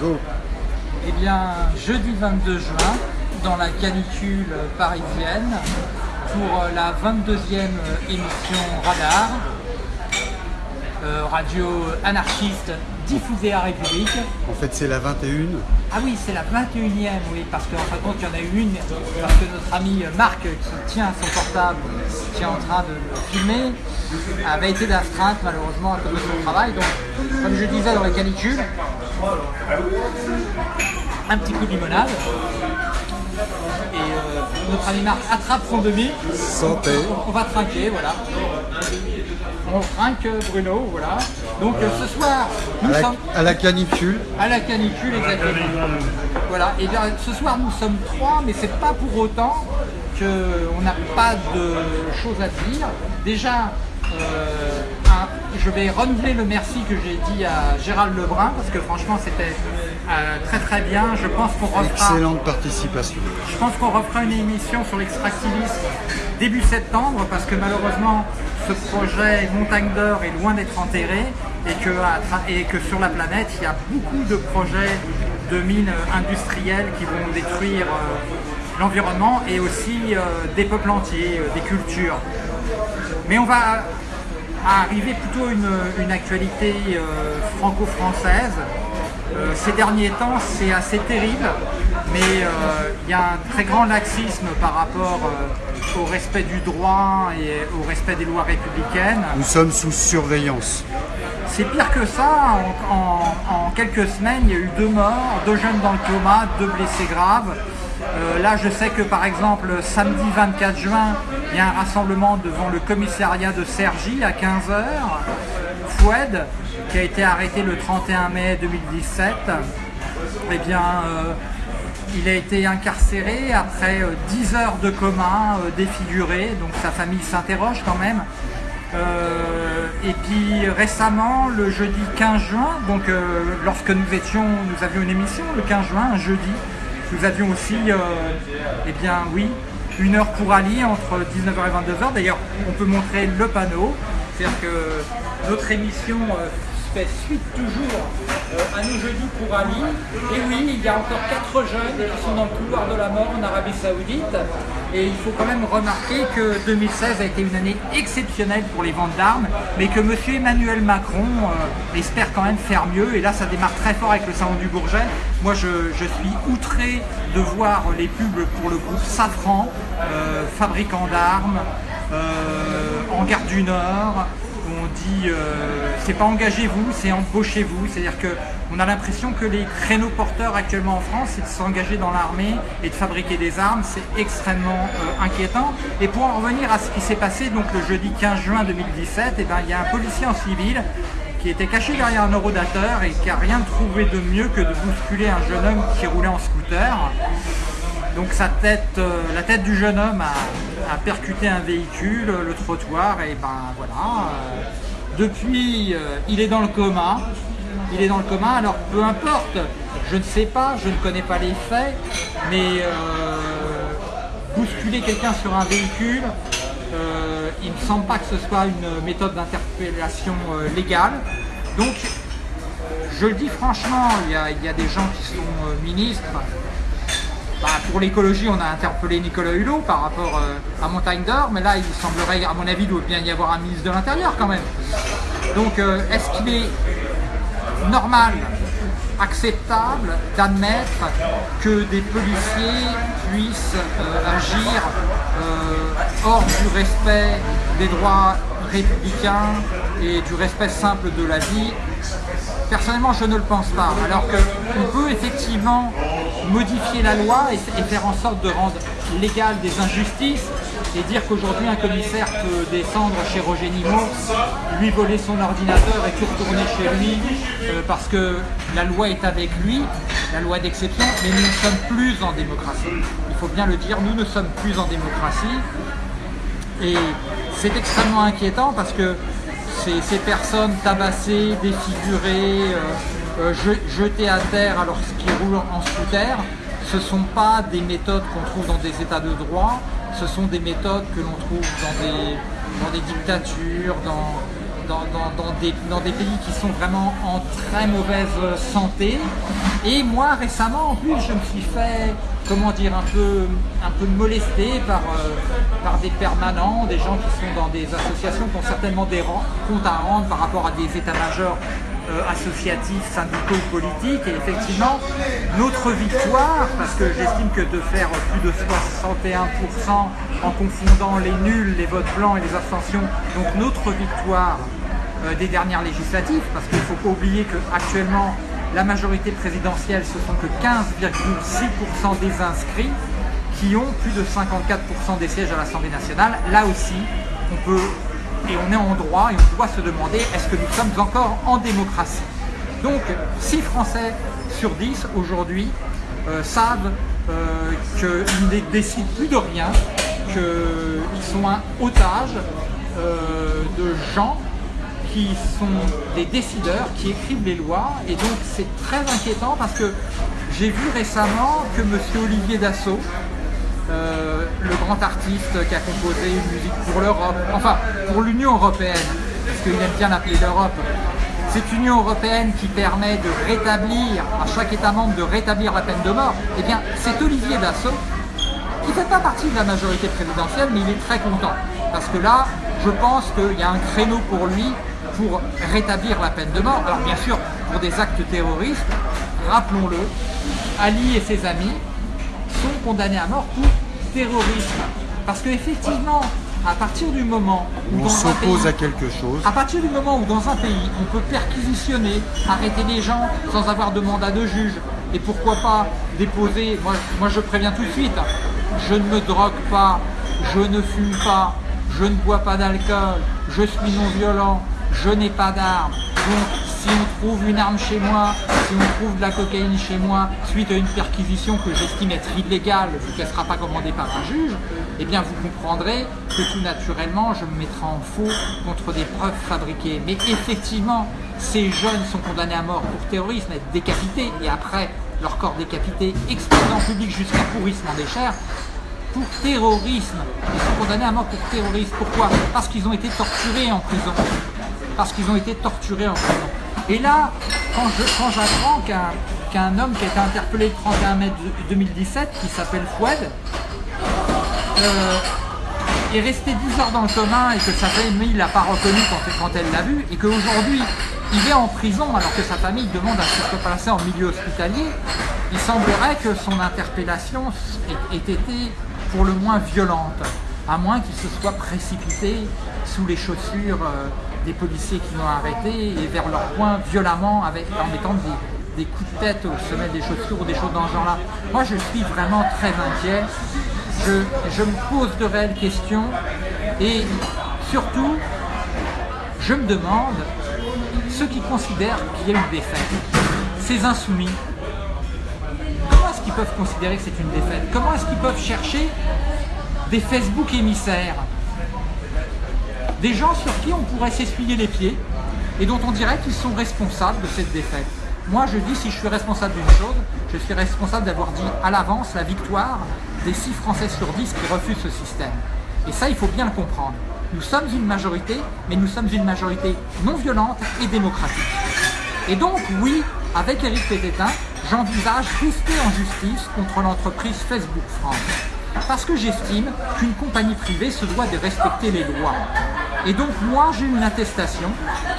Go. Eh bien, jeudi 22 juin, dans la canicule parisienne, pour la 22e émission Radar, euh, radio anarchiste diffusée à République. En fait, c'est la 21. Ah oui, c'est la 21e, oui, parce qu'en fin de compte, il y en a eu une, parce que notre ami Marc, qui tient son portable, qui est en train de le filmer, avait été d'astreinte, malheureusement, à cause de son travail. Donc, comme je disais dans la canicule, un petit coup de limonade. Et euh, notre ami Marc attrape son demi. Santé. On va trinquer, voilà. On trinque Bruno, voilà. Donc euh, ce soir, À nous la, sommes à la canicule. à la canicule exactement. Voilà, et bien ce soir nous sommes trois, mais c'est pas pour autant qu'on n'a pas de choses à dire. Déjà, euh, un- je vais renouveler le merci que j'ai dit à Gérald Lebrun, parce que franchement c'était euh, très très bien. Je pense qu'on refera. Excellente participation. Je pense qu'on refera une émission sur l'extractivisme début septembre parce que malheureusement ce projet Montagne d'Or est loin d'être enterré et que, et sur la planète il y a beaucoup de projets de mines euh, industrielles qui vont détruire euh, l'environnement et aussi euh, des peuples entiers, des cultures. Mais on va arriver plutôt à une, une actualité franco-française. Euh, ces derniers temps, c'est assez terrible, mais euh, il y a un très grand laxisme par rapport euh, au respect du droit et au respect des lois républicaines. Nous sommes sous surveillance. C'est pire que ça. En, en- en quelques semaines, il y a eu deux morts, deux jeunes dans le coma, deux blessés graves. Euh, là, je sais que par exemple, samedi 24 juin, il y a un rassemblement devant le commissariat de Cergy à 15h. Qui a été arrêté le 31 mai 2017, eh bien, euh, il a été incarcéré après euh, 10 heures de coma euh, défiguré, donc sa famille s'interroge quand même. Euh, et puis récemment, le jeudi 15 juin, donc euh, lorsque nous étions, nous avions une émission le 15 juin, un jeudi, nous avions aussi, euh, eh bien oui, une heure pour Ali entre 19h et 22h. D'ailleurs, on peut montrer le panneau, c'est-à-dire que notre émission euh, fait suite toujours euh, à nos jeudis pour Ali. Et oui, il y a encore quatre jeunes qui sont dans le couloir de la mort en Arabie Saoudite. Et il faut quand même remarquer que 2016 a été une année exceptionnelle pour les ventes d'armes, mais que M. Emmanuel Macron euh, espère quand même faire mieux. Et là, ça démarre très fort avec le salon du Bourget. Moi, je, suis outré de voir les pubs pour le groupe Safran, fabricant d'armes, euh, du Nord, où on dit euh, c'est pas engagez-vous, c'est embauchez-vous. C'est-à-dire que on a l'impression que les créneaux porteurs actuellement en France, c'est de s'engager dans l'armée et de fabriquer des armes. C'est extrêmement euh, inquiétant. Et pour en revenir à ce qui s'est passé donc le jeudi 15 juin 2017, eh ben, il y a un policier en civil qui était caché derrière un eurodateur et qui a rien trouvé de mieux que de bousculer un jeune homme qui roulait en scooter. Donc sa tête, euh, la tête du jeune homme a, percuté un véhicule, le trottoir, et ben voilà. euh, depuis, euh, il est dans le coma. Il est dans le coma, alors peu importe, je ne sais pas, je ne connais pas les faits, mais bousculer quelqu'un sur un véhicule, il ne me semble pas que ce soit une méthode d'interpellation légale. Donc, je le dis franchement, il y a, des gens qui sont ministres, bah, pour l'écologie, on a interpellé Nicolas Hulot par rapport euh, à Montagne d'Or, mais là, il semblerait, à mon avis, il doit bien y avoir un ministre de l'Intérieur quand même. Donc, euh, est-ce qu'il est normal, acceptable d'admettre que des policiers puissent euh, agir hors du respect des droits républicains et du respect simple de la vie? Personnellement, je ne le pense pas. Alors qu'on peut effectivement modifier la loi et, faire en sorte de rendre légales des injustices et dire qu'aujourd'hui un commissaire peut descendre chez Roger Nimot, lui voler son ordinateur et tout retourner chez lui euh, parce que la loi est avec lui, la loi d'exception, mais nous ne sommes plus en démocratie. Il faut bien le dire, nous ne sommes plus en démocratie. Et c'est extrêmement inquiétant parce que ces, ces personnes tabassées, défigurées, euh, euh, je- jetées à terre alors qu'ils roulent en scooter, ce ne sont pas des méthodes qu'on trouve dans des états de droit, ce sont des méthodes que l'on trouve dans des, dictatures, dans, dans, dans- des, dans des pays qui sont vraiment en très mauvaise santé. Et moi, récemment, en plus, je me suis fait, comment dire, un peu, un peu molester par, euh, par des permanents, des gens qui sont dans des associations qui ont certainement des comptes à rendre par rapport à des états-majors associatifs, syndicaux, politiques. Et effectivement, notre victoire, parce que j'estime que de faire plus de 61% en confondant les nuls, les votes blancs et les abstentions, donc notre victoire euh, des dernières législatives, parce qu'il ne faut pas oublier qu'actuellement, la majorité présidentielle, ce sont que 15,6% des inscrits qui ont plus de 54% des sièges à l'Assemblée nationale. Là aussi, on peut, et on est en droit, et on doit se demander, est-ce que nous sommes encore en démocratie? Donc, 6 Français sur 10 aujourd'hui euh, savent euh, qu'ils ne décident plus de rien, qu'ils sont un otage euh, de gens qui sont des décideurs, qui écrivent les lois. Et donc c'est très inquiétant parce que j'ai vu récemment que M. Olivier Dassault, euh, le grand artiste qui a composé une musique pour l'Europe, enfin pour l'Union Européenne, parce qu'il aime bien l'appeler l'Europe, cette Union Européenne qui permet de rétablir, à chaque État membre de rétablir la peine de mort, eh bien c'est Olivier Dassault qui ne fait pas partie de la majorité présidentielle, mais il est très content. Parce que là, je pense qu'il y a un créneau pour lui pour rétablir la peine de mort. Alors bien sûr, pour des actes terroristes, rappelons-le, Ali et ses amis sont condamnés à mort pour terrorisme. Parce qu'effectivement, à partir du moment où On dans un s'oppose à quelque chose. à partir du moment où dans un pays, on peut perquisitionner, arrêter les gens sans avoir de mandat de juge, et pourquoi pas déposer, moi, moi je préviens tout de suite, je ne me drogue pas, je ne fume pas, je ne bois pas d'alcool, je suis non violent, je n'ai pas d'armes. Donc si on trouve une arme chez moi, si on trouve de la cocaïne chez moi, suite à une perquisition que j'estime être illégale, vu qu'elle ne sera pas commandée par un juge, eh bien vous comprendrez que tout naturellement, je me mettrai en faux contre des preuves fabriquées. Mais effectivement, ces jeunes sont condamnés à mort pour terrorisme, être décapités, et après, leur corps décapité, exposé en public jusqu'à pourrissement des chairs, pour terrorisme. Ils sont condamnés à mort pour terrorisme. Pourquoi? Parce qu'ils ont été torturés en prison. Parce qu'ils ont été torturés en prison. Et là, quand j'apprends qu'un homme qui a été interpellé le 31 mai de- 2017, qui s'appelle Fouad, euh, est resté 10 heures dans le commun et que sa famille ne l'a pas reconnu quand, elle l'a vu, et qu'aujourd'hui il est en prison alors que sa famille demande à ce qu'il soit placé en milieu hospitalier, il semblerait que son interpellation ait été pour le moins violente, à moins qu'il se soit précipité sous les chaussures euh, des policiers qui l'ont arrêté et vers leur poing violemment en mettant des, coups de tête aux semelles des chaussures ou des choses dans ce genre-là. Moi je suis vraiment très inquiet je, je me pose de réelles questions et surtout, je me demande ceux qui considèrent qu'il y a une défaite, ces insoumis, comment est-ce qu'ils peuvent considérer que c'est une défaite? Comment est-ce qu'ils peuvent chercher des Facebook émissaires Des gens sur qui on pourrait s'essuyer les pieds et dont on dirait qu'ils sont responsables de cette défaite. Moi, je dis, si je suis responsable d'une chose, je suis responsable d'avoir dit à l'avance la victoire des 6 Français sur 10 qui refusent ce système. Et ça, il faut bien le comprendre. Nous sommes une majorité, mais nous sommes une majorité non violente et démocratique. Et donc, oui, avec Éric Pététin, j'envisage rester en justice contre l'entreprise Facebook France. Parce que j'estime qu'une compagnie privée se doit de respecter les lois. Et donc, moi, j'ai une attestation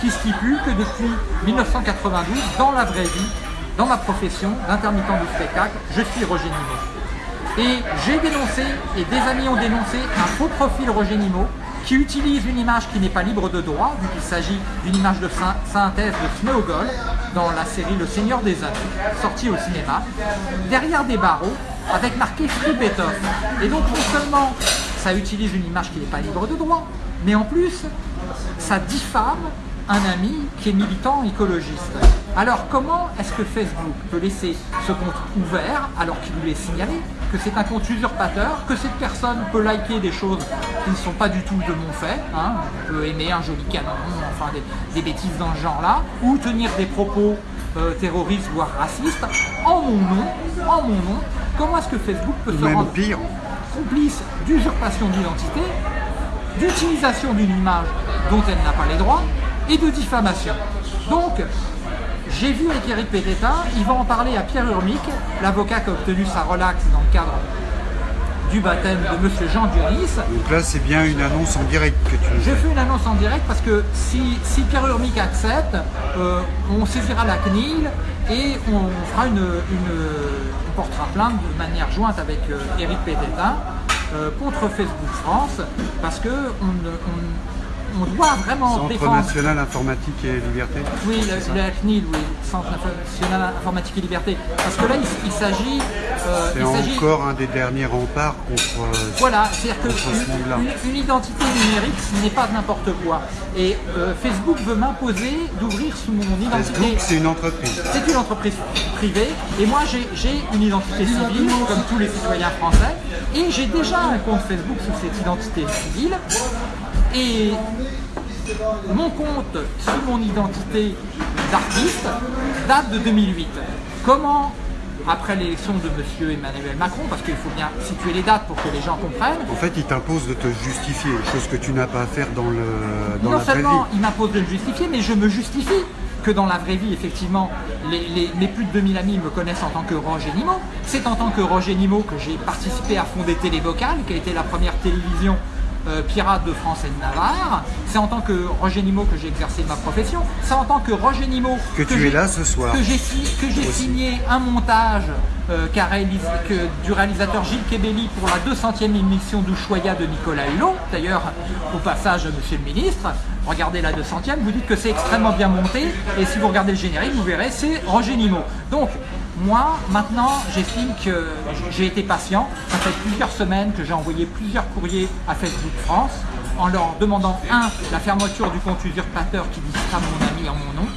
qui stipule que depuis 1992, dans la vraie vie, dans ma profession d'intermittent du spectacle, je suis Roger Nimot. Et j'ai dénoncé, et des amis ont dénoncé, un faux profil Roger Nimot qui utilise une image qui n'est pas libre de droit, vu qu'il s'agit d'une image de syn- synthèse de Smeagol dans la série Le Seigneur des Anneaux, sortie au cinéma, derrière des barreaux, avec marqué Free Beethoven. Et donc non seulement ça utilise une image qui n'est pas libre de droit, mais en plus, ça diffame un ami qui est militant écologiste. Alors comment est-ce que Facebook peut laisser ce compte ouvert alors qu'il lui est signalé que c'est un compte usurpateur, que cette personne peut liker des choses qui ne sont pas du tout de mon fait, hein, peut aimer un joli canon, enfin des, des bêtises dans ce genre-là, ou tenir des propos euh, terroristes voire racistes en mon nom, en mon nom, comment est-ce que Facebook peut se même rendre pire. complice d'usurpation d'identité, d'utilisation d'une image dont elle n'a pas les droits, et de diffamation. Donc, j'ai vu avec Eric Pététin, il va en parler à Pierre Urmic, l'avocat qui a obtenu sa relaxe dans le cadre du baptême de Monsieur Jean Dionis. Donc là, c'est bien une annonce en direct que tu fais. fais une annonce en direct parce que si, si Pierre Urmic accepte, euh, on saisira la CNIL et on fera une, une- portera plainte de manière jointe avec euh, Eric Pététin euh, contre Facebook France parce que on, ne- on- on doit vraiment Centre défendre national informatique et liberté. oui, le CNIL, oui, Centre national informatique et liberté. Parce que là, il, il s'agit, euh, C'est encore un des derniers remparts contre. euh, voilà, c'est-à-dire qu'une une, identité numérique, ce n'est pas n'importe quoi. Et euh, Facebook veut m'imposer d'ouvrir sous mon Facebook, identité. c'est une entreprise. C'est une entreprise privée et moi j'ai une identité civile comme tous les citoyens français et j'ai déjà un compte Facebook sous cette identité civile et mon compte sous mon identité d'artiste date de 2008. Comment après l'élection de M. Emmanuel Macron, parce qu'il faut bien situer les dates pour que les gens comprennent, En fait, il t'impose de te justifier, chose que tu n'as pas à faire dans, le, dans non la vraie vie. seulement il m'impose de le justifier, mais je me justifie que dans la vraie vie, effectivement, les, les- mes plus de 2000 amis me connaissent en tant que Roger Nimo. C'est en tant que Roger Nimo que j'ai participé à fonder Télévocal, qui a été la première télévision euh, pirate de France et de Navarre. C'est en tant que Roger Nimo que j'ai exercé ma profession. C'est en tant que Roger Nimo Que tu j'ai- es là ce soir. Que j'ai signé un montage euh, qu'a réalisé- que- du réalisateur Gilles Kebelli pour la 200e émission d'Ushuaïa de Nicolas Hulot. D'ailleurs, au passage, monsieur le ministre, regardez la 200e, vous dites que c'est extrêmement bien monté, et si vous regardez le générique, vous verrez, c'est Roger Nimo. Donc, moi, maintenant, j'estime que j'ai été patient. Ça fait plusieurs semaines que j'ai envoyé plusieurs courriers à Facebook France en leur demandant, un, la fermeture du compte usurpateur qui dit ça mon ami en mon nom,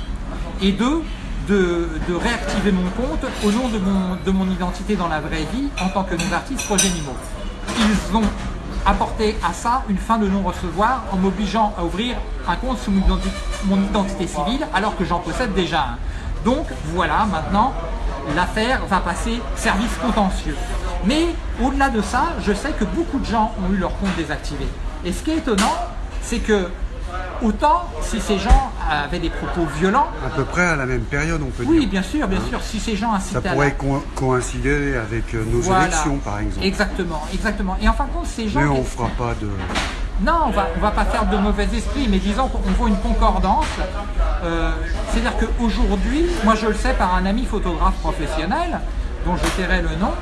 et deux, de, réactiver mon compte au nom de mon, de mon identité dans la vraie vie en tant que non-artiste Roger Nimo. Ils ont apporté à ça une fin de non-recevoir en m'obligeant à ouvrir un compte sous mon identité civile alors que j'en possède déjà un. Donc voilà, maintenant, l'affaire va passer service contentieux. Mais au-delà de ça, je sais que beaucoup de gens ont eu leur compte désactivé. Et ce qui est étonnant, c'est que autant si ces gens avaient des propos violents, À peu près à la même période, on peut oui, dire. bien sûr, bien sûr. Si ces gens Ça incitaient à la- pourrait co- coïncider avec euh, nos Voilà. élections, par exemple. Exactement, exactement. Et en fin de compte, ces gens. Mais on fera pas de. Non, on va, va pas faire de mauvais esprit, mais disons qu'on voit une concordance. Euh, C'est-à-dire qu'aujourd'hui, moi je le sais par un ami photographe professionnel, dont je tairai le nom,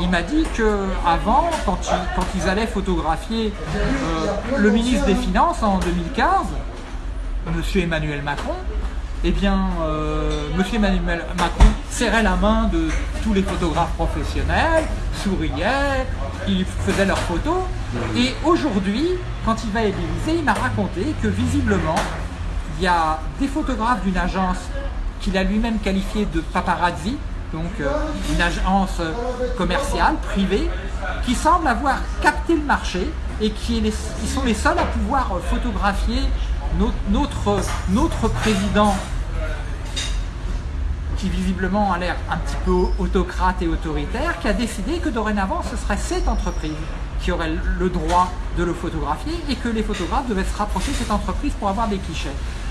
il m'a dit que avant, quand ils, quand ils allaient photographier euh, le ministre des Finances en 2015, Monsieur Emmanuel Macron, eh bien, euh, Monsieur Emmanuel Macron serrait la main de tous les photographes professionnels, souriait, ils faisaient leurs photos. Et aujourd'hui, quand il va à il m'a raconté que visiblement, il y a des photographes d'une agence qu'il a lui-même qualifiée de paparazzi, donc euh, une agence euh, commerciale, privée, qui semble avoir capté le marché et qui, sont les seuls à pouvoir euh, photographier notre, notre, notre président qui visiblement a l'air un petit peu autocrate et autoritaire, qui a décidé que dorénavant ce serait cette entreprise qui aurait le droit de le photographier et que les photographes devaient se rapprocher de cette entreprise pour avoir des clichés.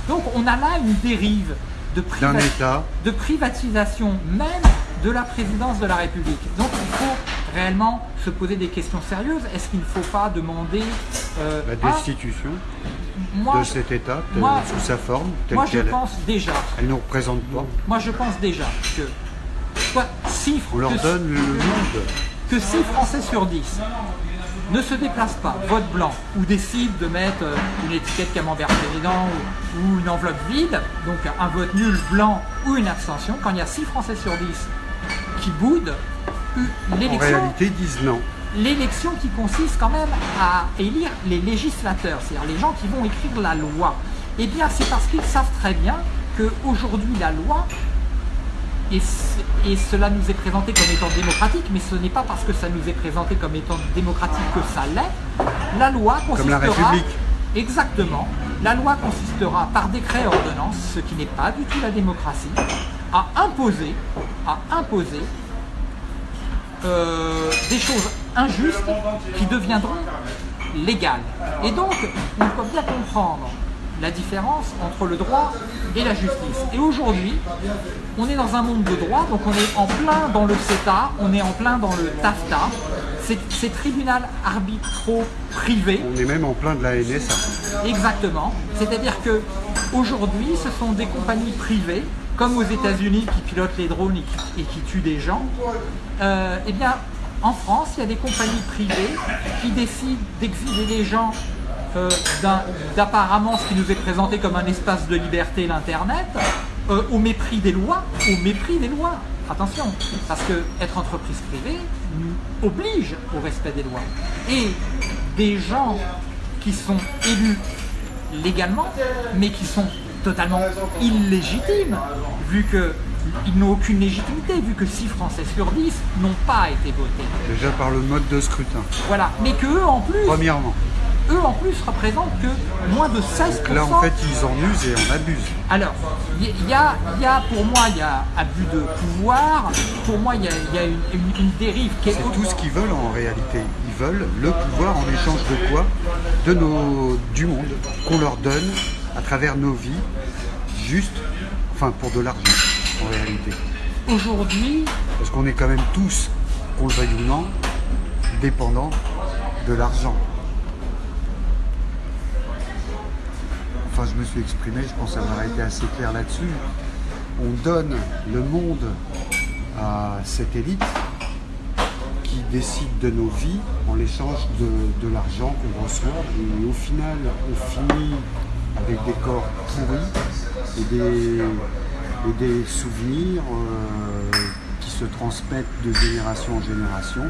Donc on a là une dérive de, priva- État. de privatisation même de la présidence de la République. Donc il faut réellement se poser des questions sérieuses. Est-ce qu'il ne faut pas demander euh, La destitution moi, de cet État, moi- sous sa forme, telle moi je est. pense déjà Elle nous représente pas. moi, je pense déjà que soit six, On leur que, donne le monde. que six Français sur 10 ne se déplacent pas, vote blanc, ou décident de mettre euh, une étiquette camembert président ou, une enveloppe vide, donc un vote nul blanc ou une abstention, quand il y a 6 Français sur 10 qui boudent, euh, En l'élection réalité, disent non. l'élection qui consiste quand même à élire les législateurs, c'est-à-dire les gens qui vont écrire la loi, eh bien c'est parce qu'ils savent très bien qu'aujourd'hui la loi, et, cela nous est présenté comme étant démocratique, mais ce n'est pas parce que ça nous est présenté comme étant démocratique que ça l'est, la loi consistera... la République. Exactement. La loi consistera par décret et ordonnance, ce qui n'est pas du tout la démocratie, à imposer, à imposer euh, des choses injustes qui deviendront légales. Et donc, on peut bien comprendre la différence entre le droit et la justice. Et aujourd'hui, on est dans un monde de droit, donc on est en plein dans le CETA, on est en plein dans le TAFTA, ces tribunal arbitraux privés. On est même en plein de la NSA. Exactement. C'est-à-dire que aujourd'hui, ce sont des compagnies privées, comme aux États-Unis qui pilotent les drones et qui, tuent des gens. Euh, eh bien, en France, il y a des compagnies privées qui décident d'exiler les gens euh, d'apparemment ce qui nous est présenté comme un espace de liberté, l'Internet, euh, au mépris des lois, au mépris des lois. Attention, parce que être entreprise privée oblige au respect des lois. Et des gens qui sont élus légalement, mais qui sont totalement illégitimes, vu qu'ils n'ont aucune légitimité, vu que 6 Français sur 10 n'ont pas été votés. Déjà par le mode de scrutin. Voilà, mais qu'eux en plus... Premièrement eux en plus représentent que moins de 16%. là en fait ils en usent et en abusent. Alors, il y, a, pour moi il y a abus de pouvoir, pour moi il y a, une, dérive qui est... C'est tout ce qu'ils veulent en réalité. Ils veulent le pouvoir en échange de quoi? De nos, du monde qu'on leur donne à travers nos vies, juste, enfin pour de l'argent en réalité. Aujourd'hui... Parce qu'on est quand même tous, qu'on le veuille ou non, dépendants de l'argent. Je me suis exprimé, je pense avoir été assez clair là-dessus. On donne le monde à cette élite qui décide de nos vies en l'échange de, l'argent qu'on reçoit et au final on finit avec des corps pourris et des, des souvenirs euh, qui se transmettent de génération en génération.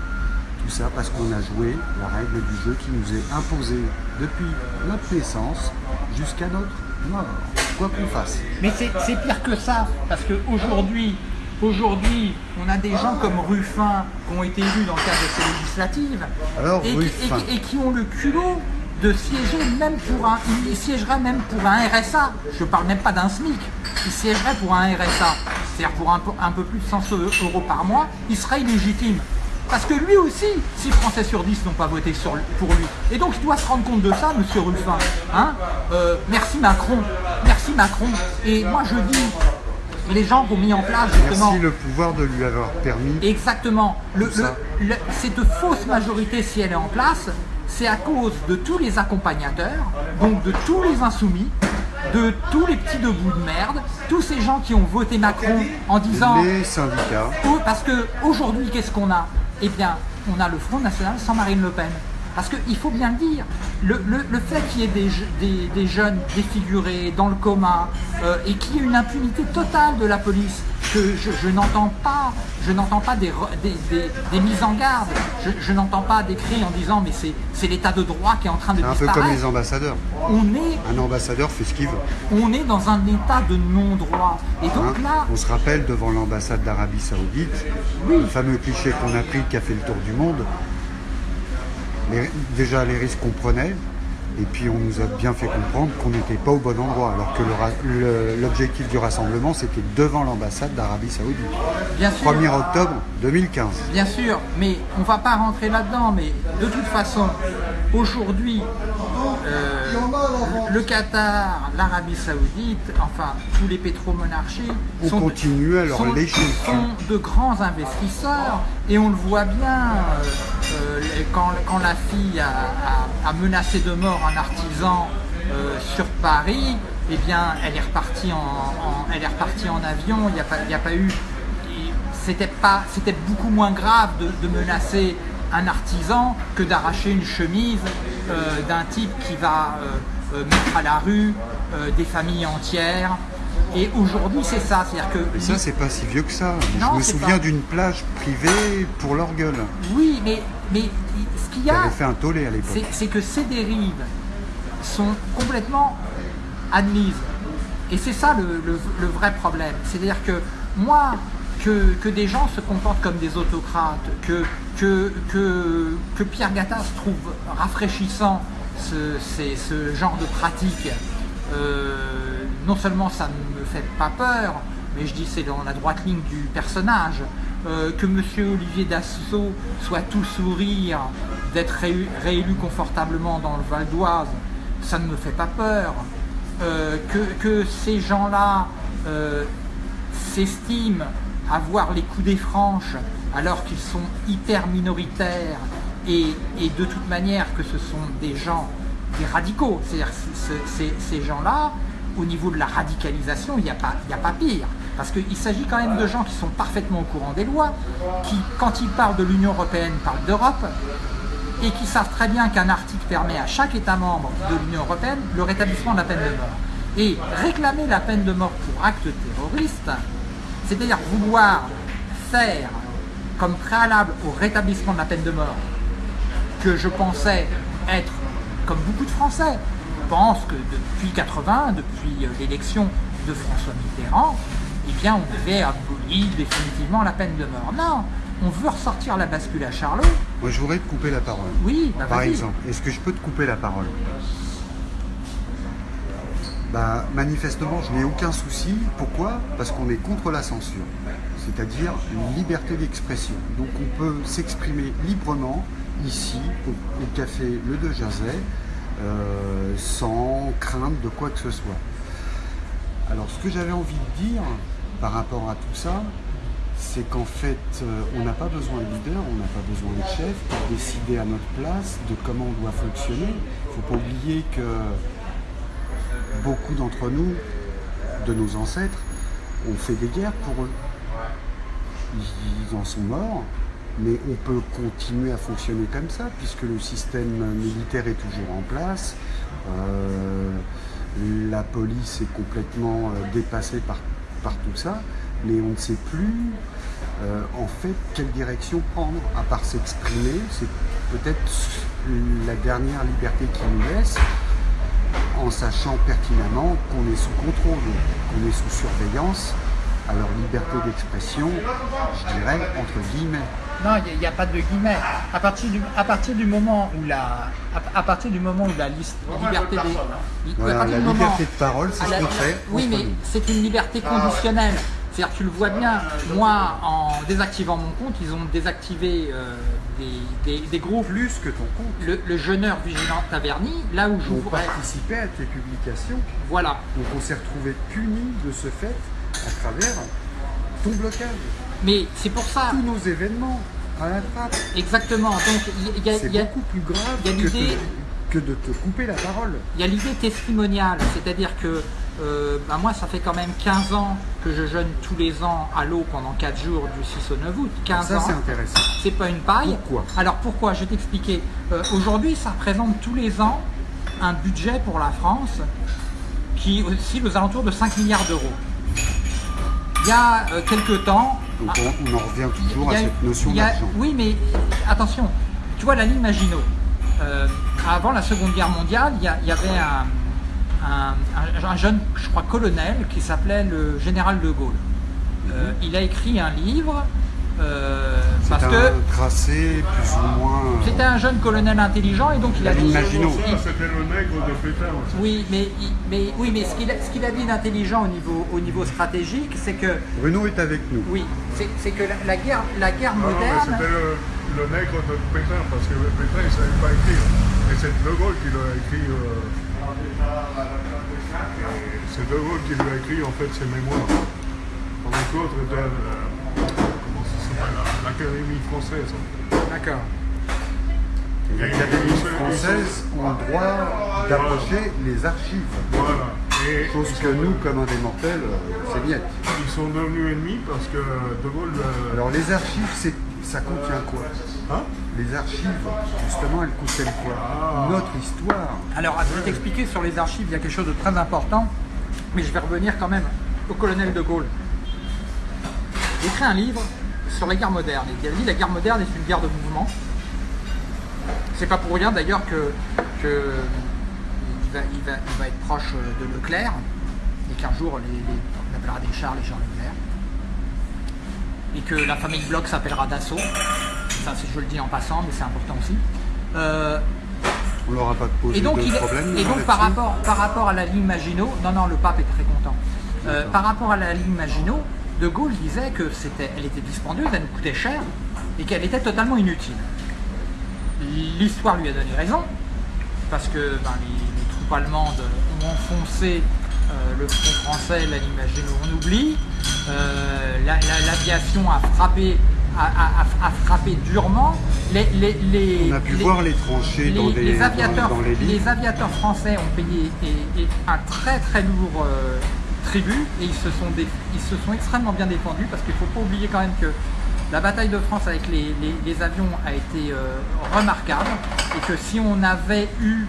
Tout ça parce qu'on a joué la règle du jeu qui nous est imposée depuis notre naissance jusqu'à notre mort, quoi qu'on fasse. Mais c'est pire que ça, parce qu'aujourd'hui, aujourd'hui, on a des gens comme Ruffin qui ont été élus dans le cadre de ces législatives et, qui ont le culot de siéger même pour un, il siégerait même pour un RSA, je parle même pas d'un SMIC, il siégerait pour un RSA, c'est-à-dire pour un, un, peu plus de 100 euros par mois, il serait illégitime. Parce que lui aussi, 6 Français sur 10 n'ont pas voté pour lui. Et donc il doit se rendre compte de ça, monsieur Ruffin. Hein euh, merci Macron, merci Macron. Et moi je dis, les gens ont mis en place justement... Merci le pouvoir de lui avoir permis... Exactement. cette fausse majorité, si elle est en place, c'est à cause de tous les accompagnateurs, donc de tous les insoumis, de tous les petits debout de merde, tous ces gens qui ont voté Macron en disant... Les syndicats. Parce qu'aujourd'hui, qu'est-ce qu'on a? Eh bien, on a le Front National sans Marine Le Pen. Parce qu'il faut bien le dire, le, fait qu'il y ait des, jeunes défigurés, dans le coma, euh, et qu'il y ait une impunité totale de la police, je, n'entends pas, je n'entends pas des, mises en garde, je, n'entends pas des cris en disant mais c'est l'état de droit qui est en train de disparaître. un peu comme les ambassadeurs. On est, un ambassadeur fait ce qu'il veut. On est dans un état de non-droit. Et donc hein là... On se rappelle devant l'ambassade d'Arabie Saoudite, le fameux cliché qu'on a pris qui a fait le tour du monde, déjà les risques qu'on prenait, et puis on nous a bien fait comprendre qu'on n'était pas au bon endroit, alors que l'objectif du rassemblement c'était devant l'ambassade d'Arabie Saoudite. Bien 1er octobre 2015. Bien sûr, mais on ne va pas rentrer là-dedans, mais de toute façon, aujourd'hui, euh, le Qatar, l'Arabie Saoudite, enfin tous les pétromonarchies sont, continue à sont, de grands investisseurs et on le voit bien euh, euh, quand, la fille a, menacé de mort un artisan sur Paris, eh bien elle est repartie en, avion, il n'y a, eu c'était beaucoup moins grave de menacer un artisan que d'arracher une chemise euh, d'un type qui va euh, euh, mettre à la rue des familles entières. Et aujourd'hui, c'est ça. C'est-à-dire que. ça, c'est pas si vieux que ça. Je me souviens d'une plage privée pour leur gueule. Oui, mais, mais ce qu'il y a. fait un tollé à l'époque. C'est que ces dérives sont complètement admises. Et c'est ça le, le, vrai problème. C'est-à-dire que moi, que, des gens se comportent comme des autocrates, que, que, Pierre Gattaz trouve rafraîchissant ce, genre de pratique, euh, non seulement ça ne me fait pas peur, mais je dis c'est dans la droite ligne du personnage, euh, que M. Olivier Dassault soit tout sourire d'être réélu confortablement dans le Val d'Oise, ça ne me fait pas peur. euh, que, ces gens-là euh, s'estiment avoir les coups des franches alors qu'ils sont hyper minoritaires et, et de toute manière que ce sont des gens, des radicaux. C'est-à-dire ce- ces, ces gens-là, au niveau de la radicalisation, il n'y a, pas- pire. Parce qu'il s'agit quand même de gens qui sont parfaitement au courant des lois, qui, quand ils parlent de l'Union Européenne, parlent d'Europe, et qui savent très bien qu'un article permet à chaque État membre de l'Union Européenne le rétablissement de la peine de mort. Et réclamer la peine de mort pour acte terroriste, c'est-à-dire vouloir faire comme préalable au rétablissement de la peine de mort, que je pensais être, comme beaucoup de Français, pensent que depuis 80, depuis euh, l'élection de François Mitterrand, eh bien on devait abolir définitivement la peine de mort. Non, on veut ressortir la bascule à Charlot. Moi, je voudrais te couper la parole. Oui, bah Par exemple, est-ce que je peux te couper la parole? Bah, Manifestement, je n'ai aucun souci. Pourquoi? Parce qu'on est contre la censure, c'est-à-dire une liberté d'expression. Donc on peut s'exprimer librement ici, au, au café Le De Jazet, euh, sans crainte de quoi que ce soit. Alors ce que j'avais envie de dire par rapport à tout ça, c'est qu'en fait, euh, on n'a pas besoin de leader, on n'a pas besoin de chef pour décider à notre place de comment on doit fonctionner. Il ne faut pas oublier que beaucoup d'entre nous, de nos ancêtres, ont fait des guerres pour eux. Ils en sont morts, mais on peut continuer à fonctionner comme ça, puisque le système militaire est toujours en place. Euh, la police est complètement euh, dépassée par, par tout ça, mais on ne sait plus euh, en fait quelle direction prendre, à part s'exprimer. C'est peut-être la dernière liberté qui nous laisse, en sachant pertinemment qu'on est sous contrôle, qu'on est sous surveillance. Alors liberté d'expression, je dirais entre guillemets. Non, il n'y a, pas de guillemets. À partir du, à partir du moment où la, à, à partir du moment où la liste, liberté des, à Voilà, partir la du moment- liberté de parole, c'est ce qu'on fait. Oui, mais c'est une liberté conditionnelle. C'est-à-dire, tu le vois bien, moi, en désactivant mon compte, ils ont désactivé euh, des, des- des groupes. plus que ton compte. Le, le jeuneur vigilant Taverny, là où On j'ouvrais. participait à tes publications, Voilà. donc on s'est retrouvé puni de ce fait à travers ton blocage. Mais c'est pour ça, Tous nos événements à la trappe. exactement. Donc, il y, a- C'est beaucoup plus grave y a que, te- que de te couper la parole. Il y a l'idée testimoniale, c'est-à-dire que euh, bah, moi, ça fait quand même 15 ans que je jeûne tous les ans à l'eau pendant 4 jours du 6 au 9 août. 15 Ça, ans, c'est intéressant. c'est pas une paille. Pourquoi? Alors pourquoi? Je vais t'expliquer. Euh, Aujourd'hui, ça représente tous les ans un budget pour la France qui oscille aux alentours de 5 milliards d'euros. Il y a euh, quelques temps, Donc on, on en revient toujours à cette notion d'argent. Oui, mais attention, tu vois la ligne Maginot. euh, avant la Seconde Guerre mondiale, il y, avait un, un- un- un jeune, je crois, colonel qui s'appelait le général de Gaulle. Euh, il a écrit un livre euh, parce un que tracé plus ou moins. euh, c'était un jeune colonel intelligent et donc il a dit- Maginot. il- C'était le nègre de Pétain aussi. oui, mais, il- mais, oui, mais ce qu'il a, ce qu'il a dit d'intelligent au niveau, au niveau stratégique, c'est que Bruno est avec nous. oui, c'est que la, la guerre, la guerre Non, non, mais moderne. c'était le, le nègre de Pétain, parce que Pétain ne savait pas écrire. Et c'est De Gaulle qui l'a écrit. euh, c'est De Gaulle qui lui a écrit en fait ses mémoires. Pendant que l'autre était à la- comment ça s'appelle, à l'Académie française. D'accord. Les académies françaises ont le droit d'approcher les archives. Voilà. Et Chose que nous, comme indémortels, euh, c'est bien. Ils sont devenus ennemis parce que De Gaulle. euh, Alors les archives, ça contient quoi? Hein? Les archives, justement, elles contiennent quoi? Ah. Notre histoire. Alors, je vais t'expliquer sur les archives, il y a quelque chose de très important, mais je vais revenir quand même au colonel de Gaulle. Il écrit un livre sur la guerre moderne. Il a dit la guerre moderne est une guerre de mouvement. C'est pas pour rien d'ailleurs que, que il, va, il va- il va être proche de Leclerc et qu'un jour les, les- on appellera des Charles et Charles Leclerc. Et que la famille Bloch s'appellera Dassault. Ça, c'est- je le dis en passant, mais c'est important aussi. Euh, On leur a pas posé et donc, de il- problème. et donc là-dessus par, rapport, par rapport à la ligne Maginot, non, non, le pape est très content. Euh, par rapport à la ligne Maginot, De Gaulle disait que c'était, elle était dispendieuse, elle nous coûtait cher et qu'elle était totalement inutile. L'histoire lui a donné raison, parce que ben, les, les troupes allemandes enfoncé euh, le front français, là, l'imagine on oublie. Euh, la- la- L'aviation a frappé, a, a- a- a frappé durement. Les, les- les- On a pu voir les tranchées dans, les, des- dans- aviateurs, dans les aviateurs français ont payé et- et un très très lourd euh, tribut et ils se, sont dé- ils se sont extrêmement bien défendus parce qu'il ne faut pas oublier quand même que la bataille de France avec les, les- les avions a été euh, remarquable et que si on avait eu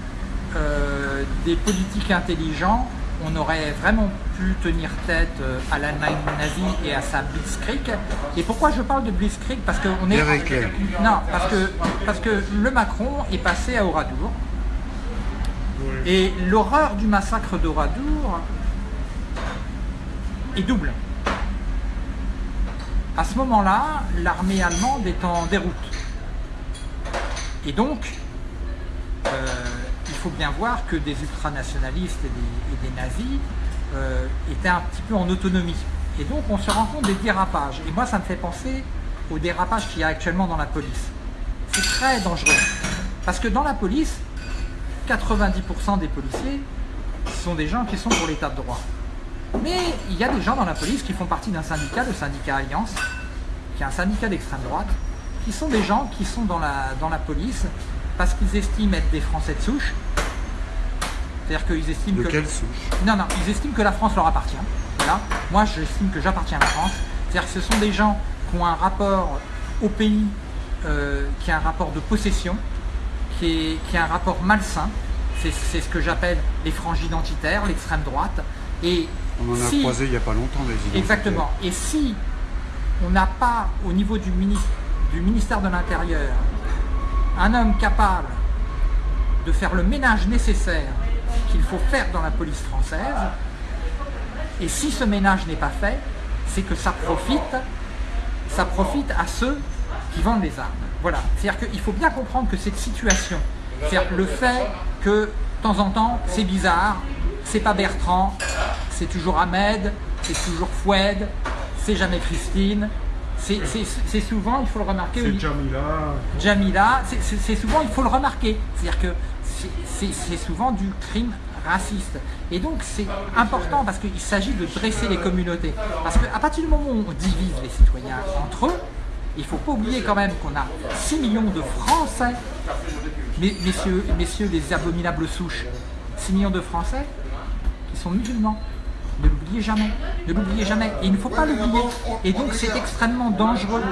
euh, des politiques intelligents, on aurait vraiment pu tenir tête euh, à l'Allemagne nazie et à sa Blitzkrieg. Et pourquoi je parle de Blitzkrieg? Parce qu'on est... Pierre Éclair. Non, parce que, parce que le Macron est passé à Oradour. Oui. Et l'horreur du massacre d'Oradour est double. À ce moment-là, l'armée allemande est en déroute. Et donc, euh, il faut bien voir que des ultranationalistes et des, nazis euh, étaient un petit peu en autonomie. Et donc, on se rend compte des dérapages. Et moi, ça me fait penser aux dérapages qu'il y a actuellement dans la police. C'est très dangereux. Parce que dans la police, 90% des policiers sont des gens qui sont pour l'état de droit. Mais il y a des gens dans la police qui font partie d'un syndicat, le syndicat Alliance, qui est un syndicat d'extrême droite, qui sont des gens qui sont dans la, dans la police parce qu'ils estiment être des Français de souche. C'est-à-dire qu'ils estiment De que... quelle souche? Non, non, ils estiment que la France leur appartient. Voilà. Moi, j'estime que j'appartiens à la France. C'est-à-dire que ce sont des gens qui ont un rapport au pays, euh, qui a un rapport de possession, qui est, qui a un rapport malsain. C'est c'est ce que j'appelle les franges identitaires, l'extrême droite. Et On en a si- croisé il n'y a pas longtemps des identitaires. Exactement. Et si on n'a pas au niveau du, mini- du ministère de l'Intérieur un homme capable de faire le ménage nécessaire qu'il faut faire dans la police française, et si ce ménage n'est pas fait, c'est que ça profite, ça profite à ceux qui vendent les armes. Voilà. C'est-à-dire qu'il faut bien comprendre que cette situation, c'est-à-dire le fait que de temps en temps, c'est bizarre, c'est pas Bertrand, c'est toujours Ahmed, c'est toujours Foued, c'est jamais Christine, c'est souvent, il faut le remarquer, C'est Jamila. Jamila, c'est- souvent, il faut le remarquer, c'est-à-dire que c'est- souvent du crime raciste. Et donc c'est important parce qu'il s'agit de dresser les communautés. Parce qu'à partir du moment où on divise les citoyens entre eux, il ne faut pas oublier quand même qu'on a 6 millions de Français, messieurs, messieurs les abominables souches, 6 millions de Français sont musulmans. Ne l'oubliez jamais, ne l'oubliez jamais. Et il ne faut pas l'oublier. Et donc c'est extrêmement dangereux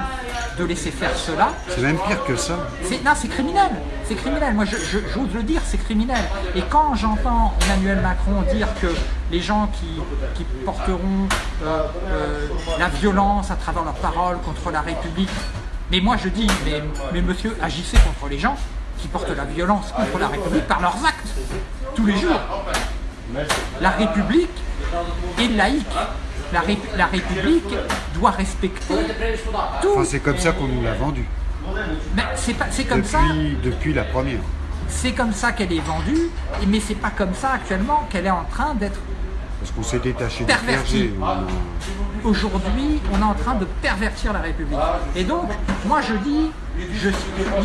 de laisser faire cela. C'est même pire que ça. C'est, non, c'est criminel. C'est criminel. Moi, j'ose le dire, c'est criminel. Et quand j'entends Emmanuel Macron dire que les gens qui, qui porteront euh, euh, la violence à travers leurs paroles contre la République, mais moi je dis, mais, mais monsieur, agissez contre les gens qui portent la violence contre la République par leurs actes, tous les jours. La République est laïque. La, Ré- la République doit respecter tout. Enfin, c'est comme ça qu'on nous l'a vendu. Mais c'est comme ça. Depuis, la première. C'est comme ça qu'elle est vendue, mais c'est pas comme ça actuellement qu'elle est en train d'être. Parce qu'on s'est détaché Perverti. On Aujourd'hui, on est en train de pervertir la République. Et donc, moi je dis, je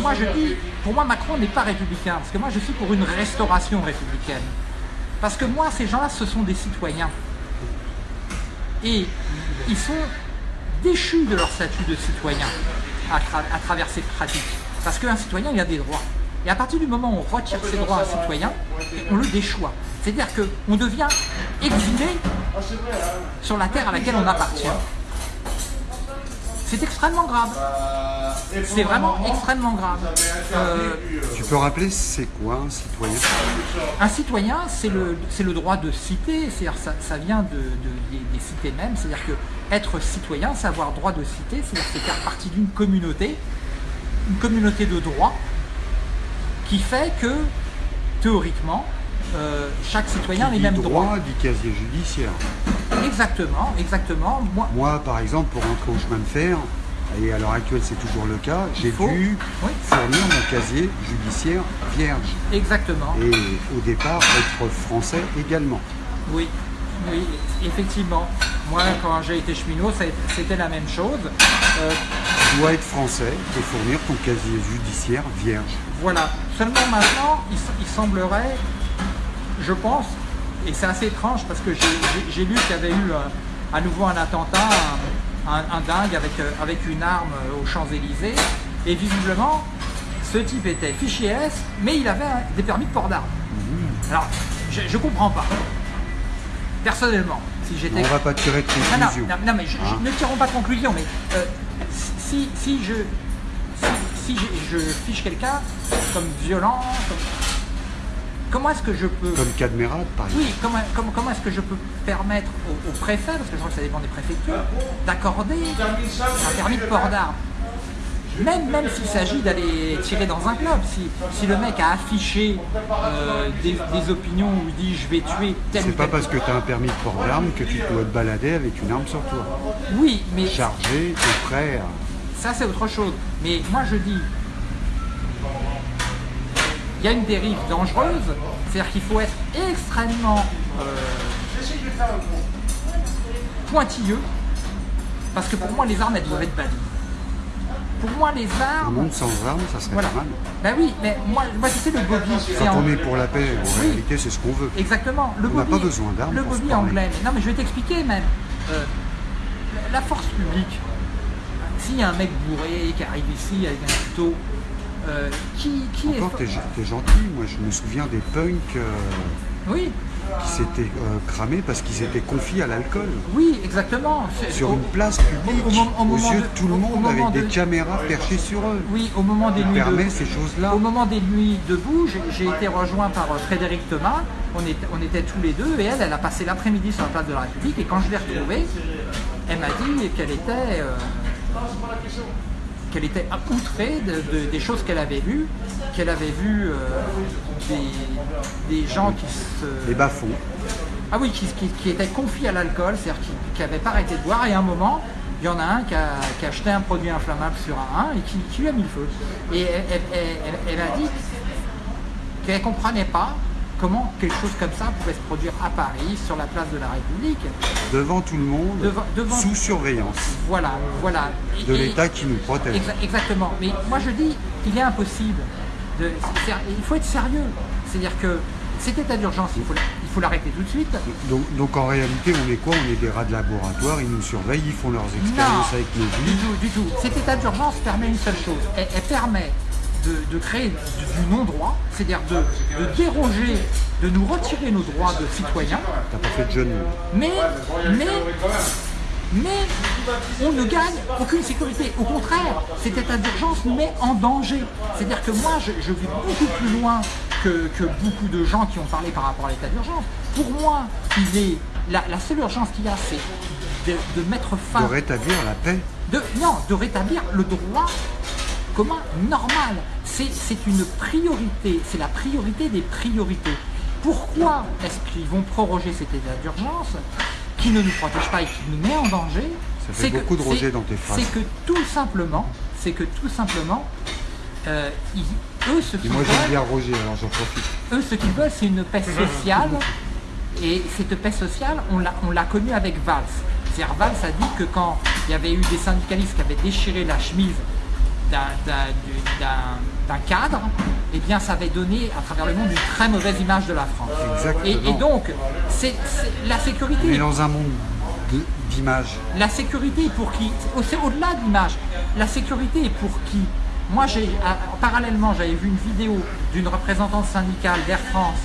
moi je dis, pour moi Macron n'est pas républicain, parce que moi je suis pour une restauration républicaine. Parce que moi, ces gens-là, ce sont des citoyens. Et ils sont déchus de leur statut de citoyen à, tra- à travers cette pratique. Parce qu'un citoyen, il a des droits. Et à partir du moment où on retire ses droits à un citoyen, on le déchoit. C'est-à-dire qu'on devient exilé sur la terre à laquelle on appartient. C'est extrêmement grave. C'est vraiment extrêmement grave. Euh, Tu peux rappeler c'est quoi un citoyen? Un citoyen, c'est le, droit de citer, c'est-à-dire ça, ça vient de, de- des, des cités mêmes, c'est-à-dire que être citoyen, c'est avoir droit de citer, c'est-à-dire c'est faire partie d'une communauté, une communauté de droit, qui fait que, théoriquement, euh, chaque citoyen a les mêmes droits. droit dit casier judiciaire. Exactement, exactement. Moi, Moi, par exemple, pour rentrer au chemin de fer, et à l'heure actuelle c'est toujours le cas, j'ai dû oui. fournir mon casier judiciaire vierge. exactement. Et au départ, être français également. Oui, oui, effectivement. Moi, quand j'ai été cheminot, c'était la même chose. Euh, Tu dois être français et fournir ton casier judiciaire vierge. Voilà. Seulement maintenant, il semblerait, je pense, et c'est assez étrange parce que j'ai- lu qu'il y avait eu euh, à nouveau un attentat, un, un- un dingue avec, euh, avec une arme euh, aux Champs-Élysées. Et visiblement, ce type était fichier S, mais il avait des permis de port d'armes. Alors, je, je comprends pas. Personnellement, si j'étais. On va pas tirer de non, conclusion. non, non, mais je, je- Hein ne tirons pas de conclusion, mais euh, si, si je si, si je, je fiche quelqu'un comme violent, comme- comment est-ce que je peux Comme par exemple. oui, comment, comment, comment est-ce que je peux permettre au, au préfet, parce que je crois que ça dépend des préfectures, d'accorder un permis de port d'armes? Même, même s'il s'agit d'aller tirer dans un club, si, si le mec a affiché euh, des, des opinions où il dit je vais tuer tel C'est pas parce que tu as un permis de port d'armes que tu dois te balader avec une arme sur toi. Oui, mais Chargé, t'es prêt à... Ça, c'est autre chose. Mais moi, je dis, il y a une dérive dangereuse, c'est-à-dire qu'il faut être extrêmement euh, pointilleux, parce que pour moi, les armes, elles doivent être bannies. Pour moi, les Un armes... monde sans armes, ça serait Voilà. pas mal. Ben oui, mais moi, moi tu sais, le bobby, Quand on est pour la paix, en Oui. réalité, c'est ce qu'on veut. Exactement. Le On n'a pas besoin d'armes Le bobby anglais. Mais non, mais je vais t'expliquer même. Euh, la force publique, s'il y a un mec bourré qui arrive ici avec un couteau, euh, qui. Encore, t'es t'es gentil. Moi, je me souviens des punks euh, Oui, qui s'étaient euh, cramés parce qu'ils étaient confiés à l'alcool. oui, exactement. Sur une place publique, au au aux yeux de- de tout le monde, avec des de- caméras perchées sur eux. Oui, au moment des nuits permet de- ces choses-là. Au moment des nuits debout, j'ai- été rejoint par Frédéric Thomas. On était, on était tous les deux et elle, elle a passé l'après-midi sur la place de la République. Et quand je l'ai retrouvée, elle m'a dit qu'elle était, qu'elle était outrée de- de- des choses qu'elle avait vues, qu'elle avait vu euh, des, des gens qui se, Les bas-fonds. ah oui, qui, qui- qui était confié à l'alcool, c'est-à-dire qui n'avait pas arrêté de boire, et à un moment, il y en a un qui a, qui a acheté un produit inflammable sur un et qui, qui lui a mis le feu. Et elle, elle- elle- elle a dit qu'elle ne comprenait pas comment quelque chose comme ça pouvait se produire à Paris, sur la place de la République. Devant tout le monde, devant- sous surveillance Voilà, voilà. Et- de l'État qui nous protège. Exa- Exactement. Mais moi je dis, il est impossible. De, il faut être sérieux. C'est-à-dire que cet état d'urgence, il faut, l'arrêter tout de suite. Donc, donc en réalité, on est quoi? On est des rats de laboratoire, ils nous surveillent, ils font leurs expériences avec nos du vies. tout, du tout. Cet état d'urgence permet une seule chose. Elle, elle permet de, de créer du, du non-droit, c'est-à-dire de, de déroger, de nous retirer nos droits de citoyens, T'as pas fait de jeu de mots. mais, mais, mais on ne gagne aucune sécurité. Au contraire, cet état d'urgence nous met en danger. C'est-à-dire que moi, je, je vais beaucoup plus loin que, que beaucoup de gens qui ont parlé par rapport à l'état d'urgence. Pour moi, il est, la, la seule urgence qu'il y a, c'est de, de mettre fin De rétablir la paix. de, non, de rétablir le droit commun normal. C'est c'est une priorité, c'est la priorité des priorités. Pourquoi est-ce qu'ils vont proroger cet état d'urgence qui ne nous protège pas et qui nous met en danger Ça fait C'est que- beaucoup de Roger c'est- dans tes phrases. C'est que tout simplement, c'est que tout simplement, euh, ils- eux ce qu'ils moi j'aime veulent, bien Roger, alors j'en profite. eux ce qu'ils veulent, c'est une paix sociale. Et cette paix sociale, on l'a, on l'a connue avec Valls. C'est-à-dire Valls a dit que quand il y avait eu des syndicalistes qui avaient déchiré la chemise d'un, d'un- du- d'un- d'un cadre, eh bien ça avait donné à travers le monde une très mauvaise image de la France. Et, Exactement. et donc, c'est, la sécurité, dans un monde de- d'images. la sécurité est pour qui? C'est au-delà de l'image. La sécurité est pour qui? Moi, j'ai, à- parallèlement, j'avais vu une vidéo d'une représentante syndicale d'Air France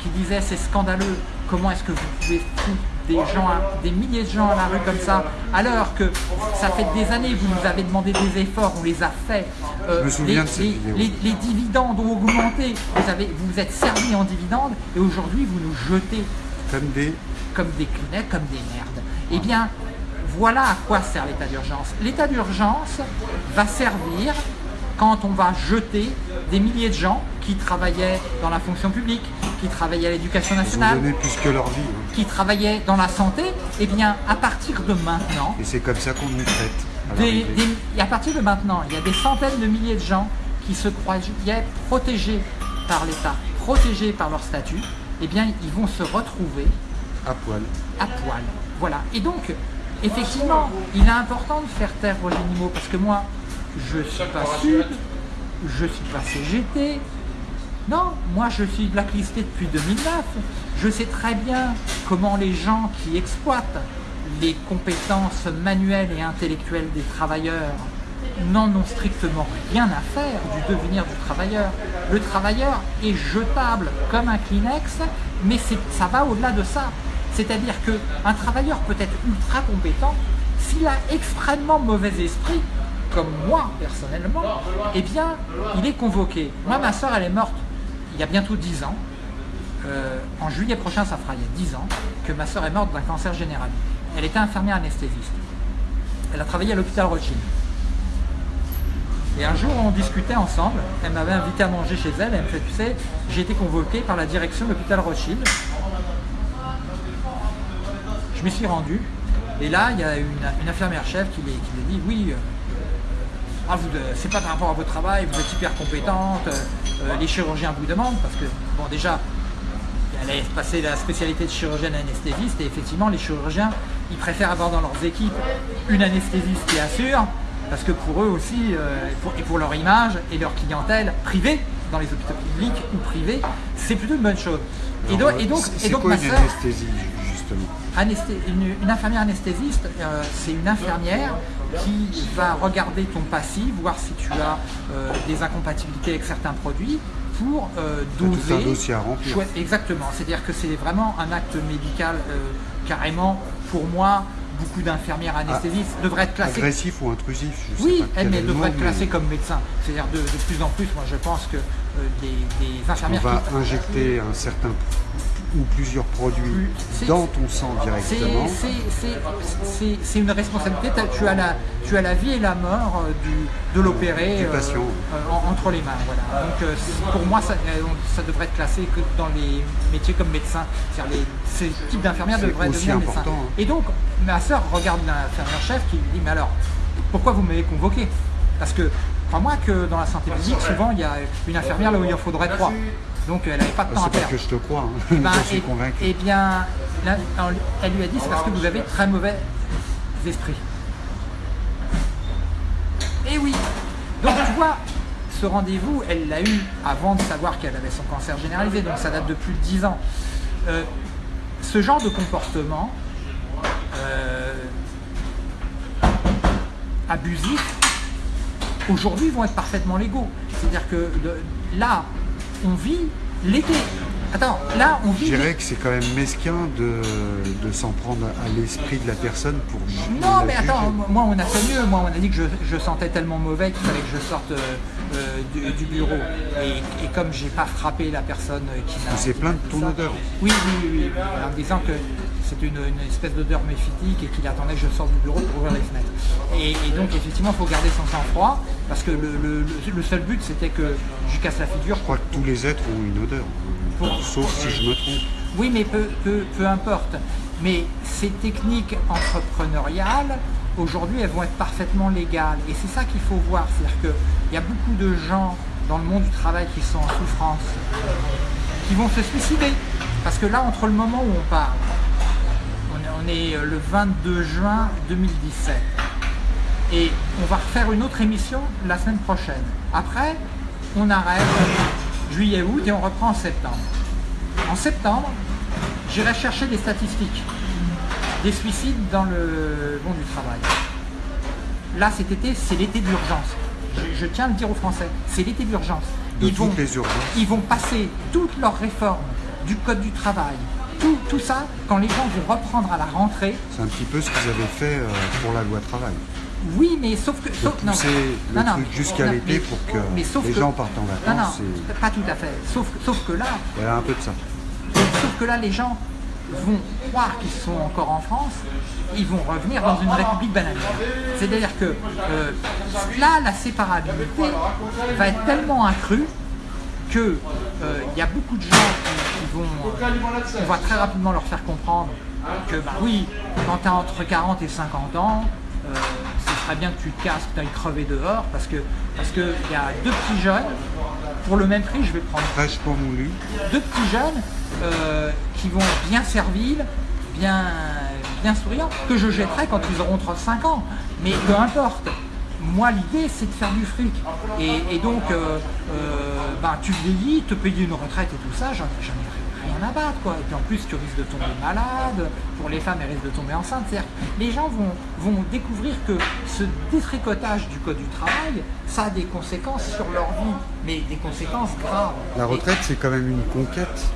qui disait c'est scandaleux, comment est-ce que vous pouvez foutre des gens, à- des milliers de gens à la rue comme ça, alors que ça fait des années que vous nous avez demandé des efforts, on les a faits. Euh, Je me souviens les, les- vidéo. les- les dividendes ont augmenté, vous, avez, vous vous êtes servis en dividendes et aujourd'hui vous nous jetez Comme des. comme des clinettes, comme des merdes. Eh bien, voilà à quoi sert l'état d'urgence. L'état d'urgence va servir quand on va jeter des milliers de gens qui travaillaient dans la fonction publique, qui travaillaient à l'éducation nationale, donné plus que leur vie. hein. qui travaillaient dans la santé. Eh bien, à partir de maintenant, Et c'est comme ça qu'on nous traite. à des- des- à partir de maintenant, il y a des centaines de milliers de gens qui se croyaient protégés par l'État, protégés par leur statut. Eh bien, ils vont se retrouver À poil. à poil. Voilà. Et donc, effectivement, il est important de faire taire Roger Nimot parce que moi, je ne suis pas Sud, je ne suis pas CGT. Non, moi je suis blacklisté depuis 2009. Je sais très bien comment les gens qui exploitent les compétences manuelles et intellectuelles des travailleurs n'en ont strictement rien à faire du devenir du travailleur. Le travailleur est jetable comme un Kleenex, mais ça va au-delà de ça. C'est-à-dire qu'un travailleur peut être ultra compétent, s'il a extrêmement mauvais esprit, comme moi personnellement, eh bien, il est convoqué. Moi, ma soeur, elle est morte il y a bientôt 10 ans. Euh, en juillet prochain, ça fera il y a 10 ans que ma soeur est morte d'un cancer général. Elle était infirmière anesthésiste. Elle a travaillé à l'hôpital Rothschild. Et un jour, on discutait ensemble. Elle m'avait invité à manger chez elle. Elle me fait, tu sais, j'ai été convoqué par la direction de l'hôpital Rothschild. Je me suis rendu. Et là, il y a une, infirmière chef qui lui dit, oui, euh, ah, euh, c'est pas par rapport à votre travail, vous êtes hyper compétente, euh, les chirurgiens vous demandent, parce que, bon, déjà, elle a passé la spécialité de chirurgienne anesthésiste, et effectivement, les chirurgiens, ils préfèrent avoir dans leurs équipes une anesthésiste qui assure, parce que pour eux aussi, euh, et pour leur image et leur clientèle privée, dans les hôpitaux publics ou privés, c'est plutôt une bonne chose. et donc, et donc, et donc ma une anesthésie, justement? Une, infirmière anesthésiste, euh, c'est une infirmière qui va regarder ton passif, voir si tu as euh, des incompatibilités avec certains produits, pour doser. Tout un dossier à remplir. Exactement, c'est-à-dire que c'est vraiment un acte médical carrément, pour moi, beaucoup d'infirmières anesthésistes ah, devraient être classées. Agressif ou intrusif je Oui, elles devraient être classées comme médecins. C'est-à-dire de, plus en plus, moi je pense que euh, des, infirmières. On va injecter un certain ou plusieurs produits dans ton sang directement. C'est une responsabilité. Tu as, la, tu as la vie et la mort euh, du, de l'opéré euh, entre les mains. Voilà. Donc pour moi, ça, ça, devrait être classé que dans les métiers comme médecin. Les, ces types d'infirmières devraient devenir médecins. Hein. Et donc, ma soeur regarde l'infirmière chef qui lui dit, mais alors, pourquoi vous m'avez convoqué? Parce que, crois-moi que dans la santé publique, souvent, il y a une infirmière là où il en faudrait trois. Donc elle n'avait pas de temps à perdre. que je te crois, hein. eh ben, je suis convaincu. Eh bien, elle lui a dit c'est parce que vous avez très mauvais esprit. Et eh oui Donc tu vois, ce rendez-vous, elle l'a eu avant de savoir qu'elle avait son cancer généralisé, donc ça date de plus de 10 ans. Euh, ce genre de comportement euh, abusif, aujourd'hui vont être parfaitement légaux. C'est-à-dire que là, on vit l'été. Attends, là on vit... Je dirais que c'est quand même mesquin de, s'en prendre à l'esprit de la personne pour... Non mais attends, moi on a fait mieux, moi on a dit que je, sentais tellement mauvais qu'il fallait que je sorte euh, euh, du, bureau. Et, comme j'ai pas frappé la personne qui m'a... C'est plein de ton odeur. Oui, oui, oui, en disant que c'est une, espèce d'odeur méphitique et qu'il attendait que je sorte du bureau pour ouvrir les fenêtres. Et, donc effectivement, il faut garder son sang-froid parce que le, seul but c'était que je casse la figure. Je crois que tous les êtres ont une odeur, sauf si je me trompe. Oui, mais peu, peu, importe. Mais ces techniques entrepreneuriales, aujourd'hui, elles vont être parfaitement légales. Et c'est ça qu'il faut voir. C'est-à-dire qu'il y a beaucoup de gens dans le monde du travail qui sont en souffrance, qui vont se suicider. Parce que là, entre le moment où on parle on est euh, le 22 juin 2017. Et on va refaire une autre émission la semaine prochaine. Après, on arrête juillet-août et on reprend en septembre. En septembre, j'irai chercher des statistiques des suicides dans le monde du travail. Là, cet été, c'est l'été d'urgence. Je, tiens à le dire aux Français, c'est l'été d'urgence. Ils, vont, ils vont passer toutes leurs réformes du Code du travail, tout, ça, quand les gens vont reprendre à la rentrée... C'est un petit peu ce qu'ils avaient fait euh, pour la loi travail. Oui, mais sauf que... Sauf, non, le truc jusqu'à l'été pour que les gens partent en vacances. Non, non, pas tout à fait. Sauf, sauf que là... Un peu de ça. Sauf que là, les gens vont croire qu'ils sont encore en France, ils vont revenir dans une république bananière. C'est-à-dire que euh, là, la séparabilité va être tellement accrue qu'il euh, y a beaucoup de gens qui, vont, on va très rapidement leur faire comprendre que bah oui, quand tu as entre 40 et 50 ans, euh, ce serait bien que tu te casses, que tu ailles crever dehors, parce que parce qu'il y a deux petits jeunes, pour le même prix, je vais prendre moulu. Deux petits jeunes euh, qui vont bien servir, bien, bien souriants, que je jetterai quand ils auront 35 ans. Mais peu importe, moi l'idée c'est de faire du fric. Et, donc, euh, euh, bah, tu vieillis, te payer une retraite et tout ça, j'en ai rien à battre. Quoi. Et puis en plus, tu risques de tomber malade. Pour les femmes, elles risquent de tomber enceintes. C'est-à-dire, les gens vont, vont découvrir que ce détricotage du code du travail, ça a des conséquences sur leur vie, mais des conséquences graves. La retraite, c'est quand même une conquête.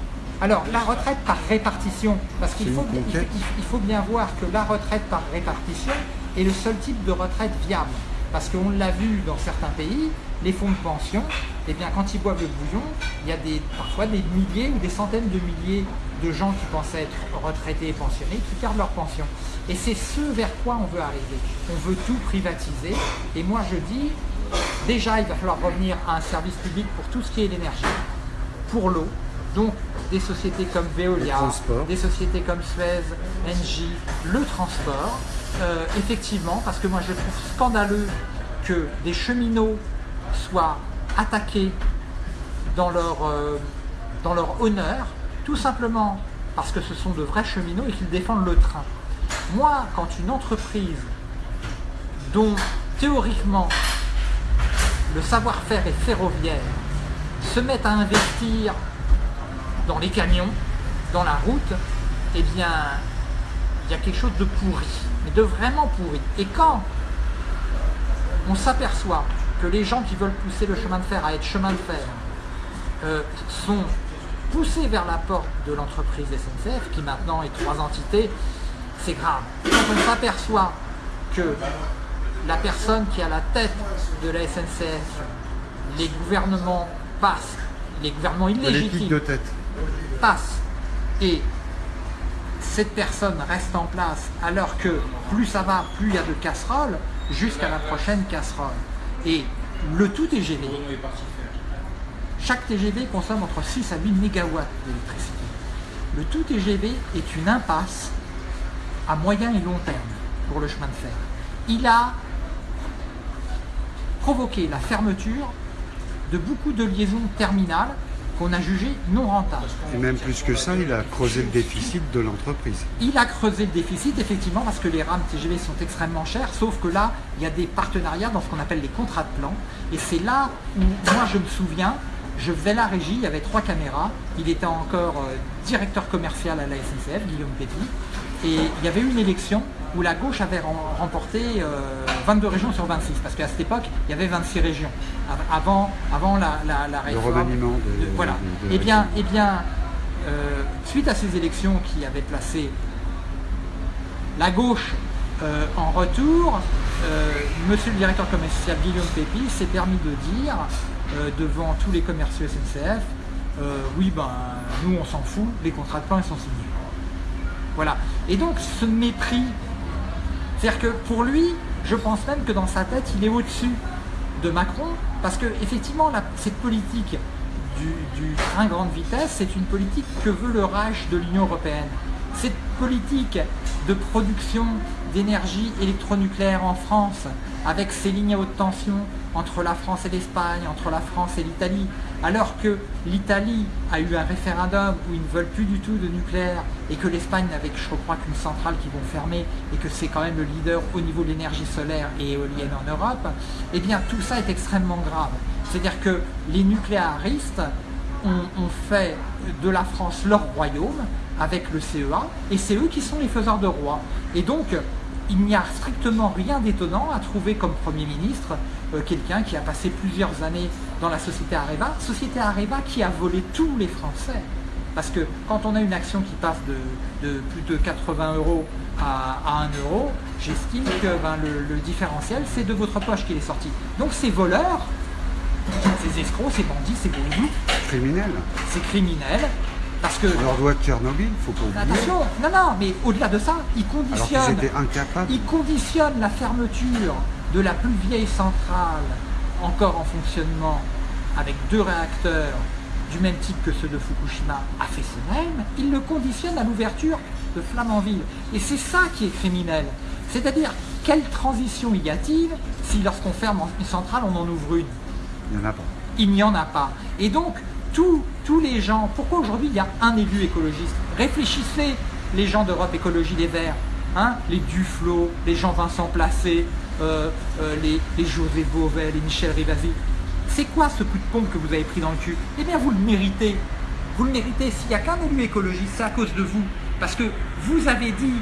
Alors, la retraite par répartition, parce qu'il il- il faut bien voir que la retraite par répartition est le seul type de retraite viable. Parce qu'on l'a vu dans certains pays, les fonds de pension, eh bien, quand ils boivent le bouillon, il y a des, parfois des milliers ou des centaines de milliers de gens qui pensaient être retraités et pensionnés qui perdent leur pension. Et c'est ce vers quoi on veut arriver. On veut tout privatiser. Et moi, je dis, déjà, il va falloir revenir à un service public pour tout ce qui est l'énergie pour l'eau. Donc des sociétés comme Veolia, des sociétés comme Suez, Engie, le transport. Euh, effectivement, parce que moi je trouve scandaleux que des cheminots soient attaqués dans leur, euh, dans leur honneur, tout simplement parce que ce sont de vrais cheminots et qu'ils défendent le train. Moi, quand une entreprise dont théoriquement le savoir-faire est ferroviaire se met à investir dans les camions, dans la route, eh bien, il y a quelque chose de pourri, mais de vraiment pourri. Et quand on s'aperçoit que les gens qui veulent pousser le chemin de fer à être chemin de fer euh, sont poussés vers la porte de l'entreprise SNCF, qui maintenant est trois entités, c'est grave. Quand on s'aperçoit que la personne qui à la tête de la SNCF, les gouvernements passent, les gouvernements illégitimes de tête. passe et cette personne reste en place alors que plus ça va, plus il y a de casseroles jusqu'à la prochaine casserole. Et le tout TGV, chaque TGV consomme entre 6 à 8 mégawatts d'électricité. Le tout TGV est une impasse à moyen et long terme pour le chemin de fer. Il a provoqué la fermeture de beaucoup de liaisons terminales qu'on a jugées non rentables. Et même plus que ça, il a creusé le déficit de l'entreprise. Il a creusé le déficit effectivement parce que les rames TGV sont extrêmement chères, sauf que là, il y a des partenariats dans ce qu'on appelle les contrats de plan. Et c'est là où moi je me souviens, je faisais la régie, il y avait trois caméras, il était encore euh, directeur commercial à la SNCF, Guillaume Petit, et il y avait eu une élection où la gauche avait rem- remporté euh, 22 régions sur 26, parce qu'à cette époque, il y avait 26 régions, av- avant, avant la, la, la réforme. remaniement de- de- voilà. de- Eh bien, eh bien euh, suite à ces élections qui avaient placé la gauche euh, en retour, euh, monsieur le directeur commercial Guillaume Pépi s'est permis de dire euh, devant tous les commerciaux SNCF euh, oui ben nous on s'en fout, les contrats de plan ils sont signés. Voilà. Et donc ce mépris, c'est-à-dire que pour lui, je pense même que dans sa tête, il est au-dessus de Macron, parce que effectivement, la- cette politique du, du train grande vitesse, c'est une politique que veut le rage de l'Union européenne. Cette politique de production d'énergie électronucléaire en France, avec ces lignes à haute tension entre la France et l'Espagne, entre la France et l'Italie, alors que l'Italie a eu un référendum où ils ne veulent plus du tout de nucléaire et que l'Espagne n'avait, je crois, qu'une centrale qui vont fermer et que c'est quand même le leader au niveau de l'énergie solaire et éolienne en Europe, eh bien tout ça est extrêmement grave. C'est-à-dire que les nucléaristes ont, fait de la France leur royaume avec le CEA et c'est eux qui sont les faiseurs de roi. Et donc, il n'y a strictement rien d'étonnant à trouver comme Premier ministre euh, quelqu'un qui a passé plusieurs années dans la société Areva, société Areva qui a volé tous les Français. Parce que quand on a une action qui passe de, de plus de 80 euros à, à 1 euro, j'estime que ben, le, le différentiel, c'est de votre poche qu'il est sorti. Donc ces voleurs, ces escrocs, ces bandits, ces voyous, Criminel. ces criminels, parce que... On leur doit Tchernobyl, faut pas oublier. Attention, non, non, mais au-delà de ça, ils Alors conditionnent, étaient incapables. ils conditionnent la fermeture de la plus vieille centrale encore en fonctionnement avec deux réacteurs du même type que ceux de Fukushima à Fessenheim, ils le conditionnent à l'ouverture de Flamanville. Et c'est ça qui est criminel. C'est-à-dire, quelle transition y a-t-il si lorsqu'on ferme une centrale, on en ouvre une? Il n'y en a pas. il n'y en a pas. Et donc, tous, tous les gens, pourquoi aujourd'hui il y a un élu écologiste? Réfléchissez, les gens d'Europe Écologie Les Verts, hein, les Duflo, les Jean-Vincent Placé, euh, euh, les, les José Beauvais, les Michel Rivasi. C'est quoi ce coup de pompe que vous avez pris dans le cul? Eh bien, vous le méritez. Vous le méritez. S'il n'y a qu'un élu écologiste, c'est à cause de vous. Parce que vous avez dit,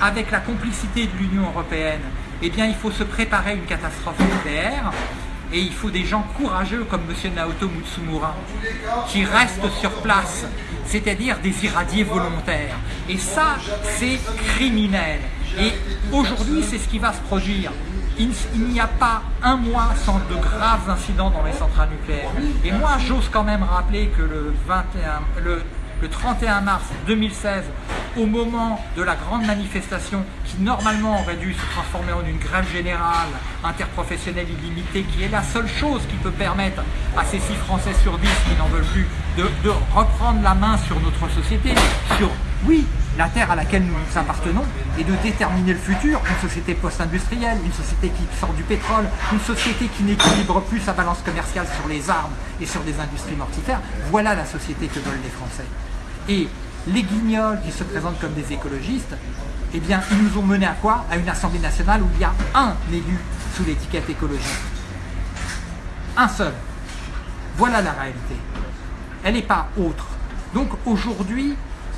avec la complicité de l'Union européenne, eh bien, il faut se préparer à une catastrophe nucléaire. Et il faut des gens courageux comme M. Naoto Mutsumura qui restent sur place, c'est-à-dire des irradiés volontaires. Et ça, c'est criminel. Et aujourd'hui, c'est ce qui va se produire. Il, n'y a pas un mois sans de graves incidents dans les centrales nucléaires. Et moi, j'ose quand même rappeler que le, 21, le, le 31 mars 2016, au moment de la grande manifestation qui normalement aurait dû se transformer en une grève générale interprofessionnelle illimitée, qui est la seule chose qui peut permettre à ces six Français sur 10 qui n'en veulent plus de, de, reprendre la main sur notre société, sur, oui, la terre à laquelle nous appartenons, et de déterminer le futur, une société post-industrielle, une société qui sort du pétrole, une société qui n'équilibre plus sa balance commerciale sur les armes et sur des industries mortifères, voilà la société que veulent les Français. Et les guignols qui se présentent comme des écologistes, eh bien, ils nous ont mené à quoi? À une Assemblée nationale où il y a un élu sous l'étiquette écologiste. Un seul. Voilà la réalité. Elle n'est pas autre. Donc aujourd'hui,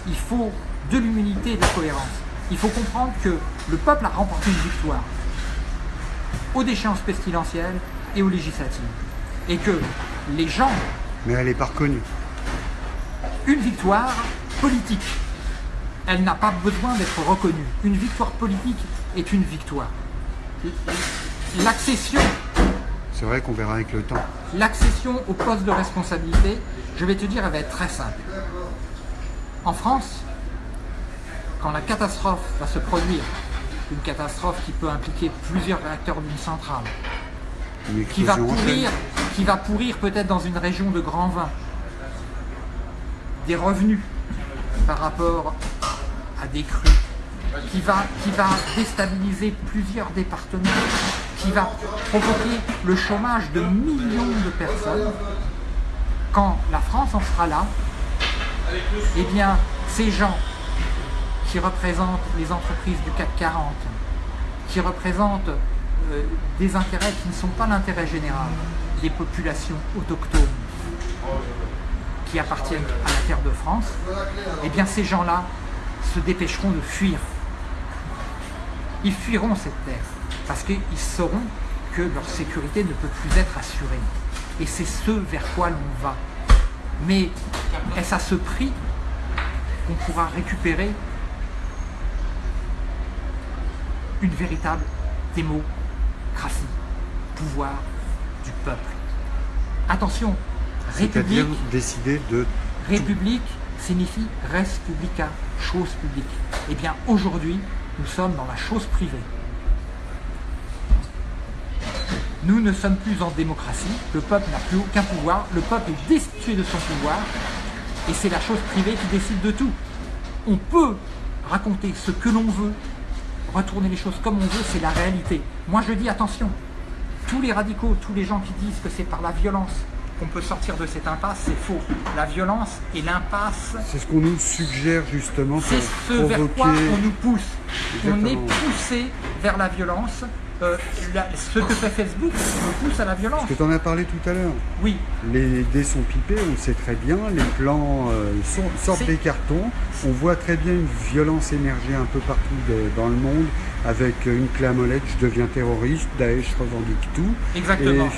il faut de l'humilité et de la cohérence. Il faut comprendre que le peuple a remporté une victoire aux déchéances pestilentielles et aux législatives. Et que les gens... Mais elle n'est pas reconnue. Une victoire politique. Elle n'a pas besoin d'être reconnue. Une victoire politique est une victoire. L'accession... C'est vrai qu'on verra avec le temps. L'accession au poste de responsabilité, je vais te dire, elle va être très simple. En France, quand la catastrophe va se produire, une catastrophe qui peut impliquer plusieurs réacteurs d'une centrale, qui va, pourrir, qui va pourrir peut-être dans une région de grand vin, des revenus par rapport à des crues, qui va, qui va déstabiliser plusieurs départements, qui va provoquer le chômage de millions de personnes, quand la France en sera là, eh bien, ces gens qui représentent les entreprises du CAC 40, qui représentent euh, des intérêts qui ne sont pas l'intérêt général, des populations autochtones, appartiennent à la terre de France, eh bien ces gens-là se dépêcheront de fuir. Ils fuiront cette terre parce qu'ils sauront que leur sécurité ne peut plus être assurée. Et c'est ce vers quoi l'on va. Mais est-ce à ce prix qu'on pourra récupérer une véritable démocratie, pouvoir du peuple? Attention, République. décider de. République signifie res publica, chose publique. Eh bien, aujourd'hui, nous sommes dans la chose privée. Nous ne sommes plus en démocratie, le peuple n'a plus aucun pouvoir, le peuple est destitué de son pouvoir, et c'est la chose privée qui décide de tout. On peut raconter ce que l'on veut, retourner les choses comme on veut, c'est la réalité. Moi je dis attention, tous les radicaux, tous les gens qui disent que c'est par la violence qu'on peut sortir de cette impasse, c'est faux. La violence et l'impasse... C'est ce qu'on nous suggère justement C'est ce vers quoi on nous pousse. On est poussé vers la violence. Euh, ce que fait Facebook nous pousse à la violence. Parce que tu en as parlé tout à l'heure. Oui. Les dés sont pipés, on le sait très bien, les plans euh, sortent des cartons, on voit très bien une violence émerger un peu partout dans le monde, avec une clé à molette, je deviens terroriste, Daesh revendique tout. Exactement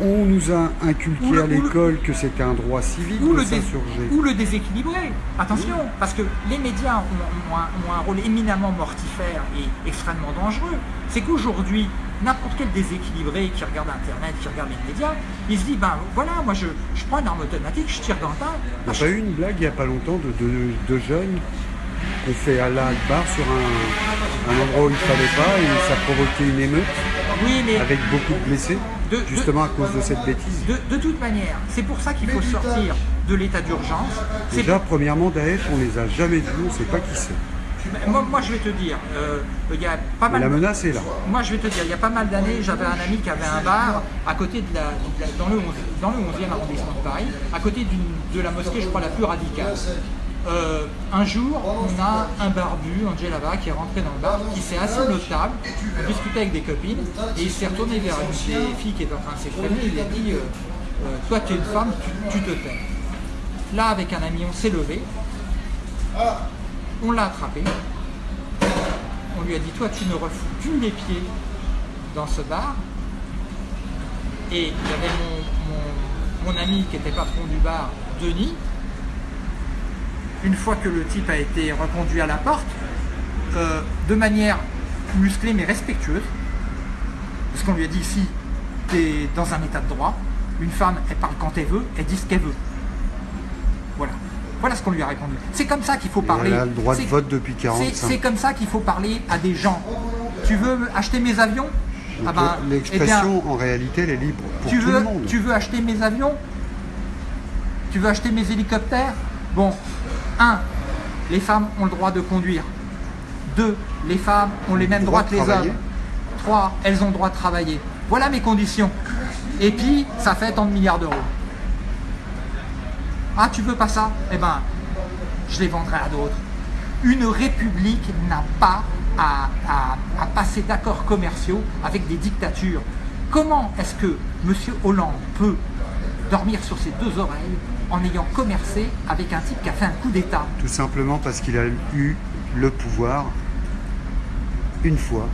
on nous a inculqué à l'école que c'était un droit civique ou de s'insurger. Ou le déséquilibrer. Attention, parce que les médias ont, un, rôle éminemment mortifère et extrêmement dangereux. C'est qu'aujourd'hui, n'importe quel déséquilibré qui regarde Internet, qui regarde les médias, il se dit, ben voilà, moi je, prends une arme automatique, je tire dans le tas. Il y a pas eu une blague il n'y a pas longtemps de, de, jeunes qu'on fait à la barre sur un, un endroit où il ne fallait pas et ça provoquait une émeute oui, mais avec beaucoup de blessés justement à cause de cette bêtise. De, toute manière, c'est pour ça qu'il faut sortir de l'état d'urgence. Déjà, premièrement, Daesh, on les a jamais vus, on ne sait pas qui c'est. Moi, je vais te dire, euh, il y a pas mal. la menace est là. Moi, je vais te dire, il y a pas mal d'années, j'avais un ami qui avait un bar à côté de la, dans, le 11, dans le 11e arrondissement de Paris, à côté de la mosquée, je crois, la plus radicale. Euh, un jour, on a un barbu, là-bas, qui est rentré dans le bar, qui s'est assis à notre table, on discutait avec des copines, et il s'est retourné vers une des filles qui est en train de s'exprimer, il a dit euh, euh, Toi, tu es une femme, tu, te tais. Là, avec un ami, on s'est levé, on l'a attrapé, on lui a dit, toi, tu ne refous plus les pieds dans ce bar? Et il y avait mon ami qui était patron du bar, Denis. Une fois que le type a été reconduit à la porte, euh, de manière musclée mais respectueuse, parce qu'on lui a dit ici, tu es dans un état de droit, une femme, elle parle quand elle veut, elle dit ce qu'elle veut. Voilà. Voilà ce qu'on lui a répondu. C'est comme ça qu'il faut parler. A le droit de C'est- vote depuis c'est- 45. C'est comme ça qu'il faut parler à des gens. Tu veux acheter mes avions? Ah ben, eh L'expression, en réalité, elle est libre pour tu tout veux, le monde. tu veux acheter mes avions? Tu veux acheter mes hélicoptères? Bon, un, les femmes ont le droit de conduire. Deux, les femmes ont les mêmes droit droits que les hommes. Trois, elles ont le droit de travailler. Voilà mes conditions. Et puis, ça fait tant de milliards d'euros. Ah, tu veux pas ça? Eh ben, je les vendrai à d'autres. Une république n'a pas à, à- à passer d'accords commerciaux avec des dictatures. Comment est-ce que M. Hollande peut dormir sur ses deux oreilles en ayant commercé avec un type qui a fait un coup d'État Tout simplement parce qu'il a eu le pouvoir une fois.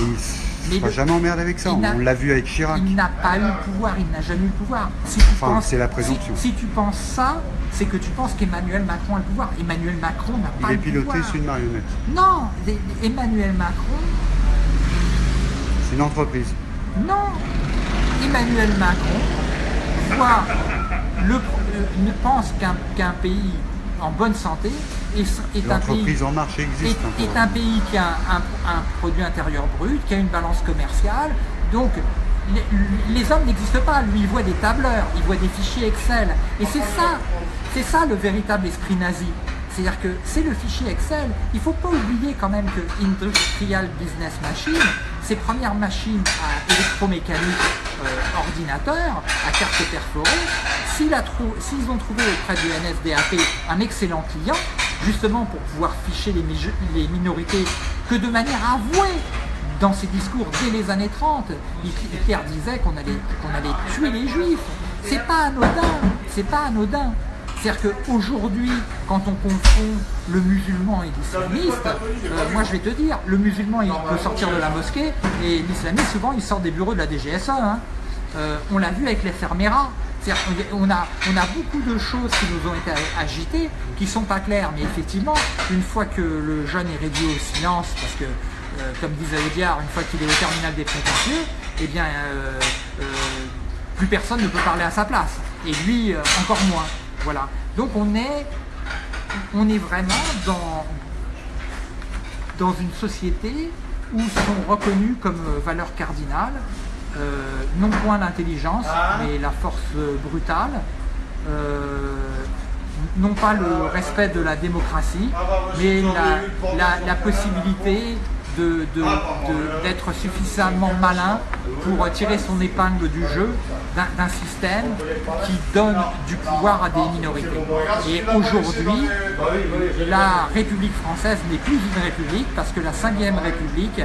Et il ne sera le- jamais emmerdé avec ça. On l'a vu avec Chirac. Il n'a pas eu le pouvoir, il n'a jamais eu le pouvoir. Si tu Enfin, penses- c'est la présomption. Si, tu penses ça, c'est que tu penses qu'Emmanuel Macron a le pouvoir. Emmanuel Macron n'a pas Il est le piloté pouvoir. sur une marionnette. Non, Emmanuel Macron, C'est une entreprise. non. Emmanuel Macron voit le, euh, ne pense qu'un pays en bonne santé est, est un pays En Marche existe est, un pays qui a un, un produit intérieur brut, qui a une balance commerciale. Donc, les, les hommes n'existent pas. Lui, il voit des tableurs, il voit des fichiers Excel. Et c'est ça, c'est ça le véritable esprit nazi. C'est-à-dire que c'est le fichier Excel. Il ne faut pas oublier quand même que Industrial Business Machine, ces premières machines à électromécanique euh, ordinateur, à carte perforée, s'ils ont trouvé auprès du NSDAP un excellent client, justement pour pouvoir ficher les minorités que de manière avouée dans ses discours dès les années 30, Hitler disait qu'on allait, qu'on allait tuer les juifs. C'est pas anodin, c'est pas anodin. C'est-à-dire qu'aujourd'hui, quand on confond le musulman et l'islamiste, euh, moi je vais te dire, le musulman il peut sortir de la mosquée et l'islamiste souvent il sort des bureaux de la DGSE. hein. Euh, on l'a vu avec les. C'est-à-dire qu'on a, on a beaucoup de choses qui nous ont été agitées qui sont pas claires. Mais effectivement, une fois que le jeune est réduit au silence, parce que, euh, comme disait Audiard, une fois qu'il est au terminal des prétentieux, eh bien, plus personne ne peut parler à sa place. Et lui, encore moins. Voilà. Donc on est, on est vraiment dans, dans une société où sont reconnus comme euh, valeurs cardinales euh, non point l'intelligence, mais la force euh, brutale, euh, non pas le respect de la démocratie, mais la, la- la possibilité d'être suffisamment malin pour tirer son épingle du jeu d'un système qui donne du pouvoir à des minorités. Et aujourd'hui, la République française n'est plus une république parce que la 5ème République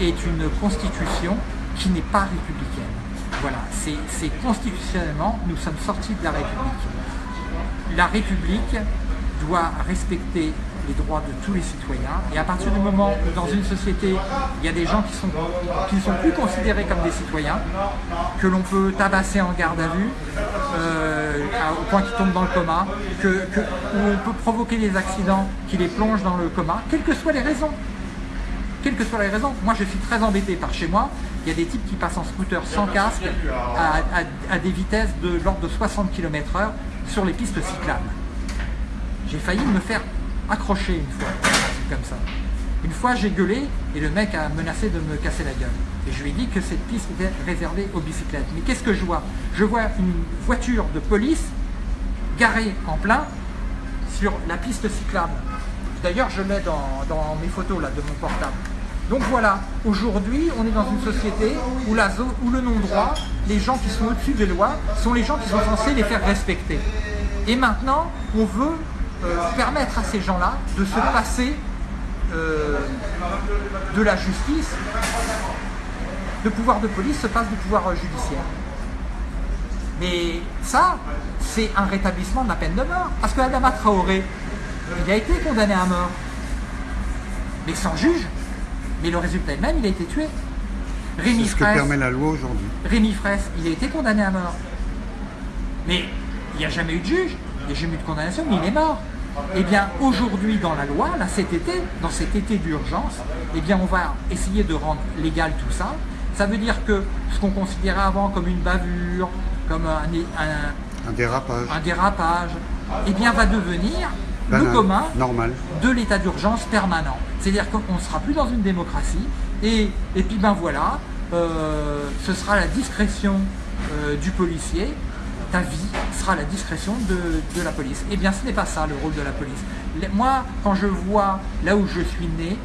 est une constitution qui n'est pas républicaine. Voilà, c'est constitutionnellement, nous sommes sortis de la République. La République doit respecter les droits de tous les citoyens et à partir du moment où dans une société il y a des gens qui, sont, qui ne sont plus considérés comme des citoyens, que l'on peut tabasser en garde à vue euh, au point qu'ils tombent dans le coma, que, où on peut provoquer des accidents qui les plongent dans le coma, quelles que soient les raisons quelles que soient les raisons. Moi, je suis très embêté par chez moi. Il y a des types qui passent en scooter sans casque à, à- à des vitesses de l'ordre de 60 km/h sur les pistes cyclables. J'ai failli me faire accrocher une fois, comme ça. Une fois, j'ai gueulé et le mec a menacé de me casser la gueule. Et je lui ai dit que cette piste était réservée aux bicyclettes. Mais qu'est-ce que je vois? Je vois une voiture de police garée en plein sur la piste cyclable. D'ailleurs, je l'ai dans, mes photos là, de mon portable. Donc voilà, aujourd'hui, on est dans une société où le non-droit, les gens qui sont au-dessus des lois, sont les gens qui sont censés les faire respecter. Et maintenant, on veut euh, permettre à ces gens-là de se passer euh, de la justice. Le pouvoir de police se passe du pouvoir euh, judiciaire. Mais ça, c'est un rétablissement de la peine de mort. Parce que Adama Traoré, il a été condamné à mort. Mais sans juge. Mais le résultat est le même, il a été tué. Rémi ce que permet la loi aujourd'hui. Rémi Fraisse, il a été condamné à mort. Mais il n'y a jamais eu de juge, il n'y a jamais eu de condamnation, mais il est mort. Eh bien, aujourd'hui, dans la loi, là, cet été, dans cet été d'urgence, eh bien, on va essayer de rendre légal tout ça. Ça veut dire que ce qu'on considérait avant comme une bavure, comme un, dérapage, un dérapage eh bien, va devenir le commun normal. de l'état d'urgence permanent. C'est-à-dire qu'on ne sera plus dans une démocratie, et, et puis ben voilà, euh, ce sera la discrétion euh, du policier, ta vie sera la discrétion de, la police. Eh bien ce n'est pas ça le rôle de la police. moi, quand je vois là où je suis né,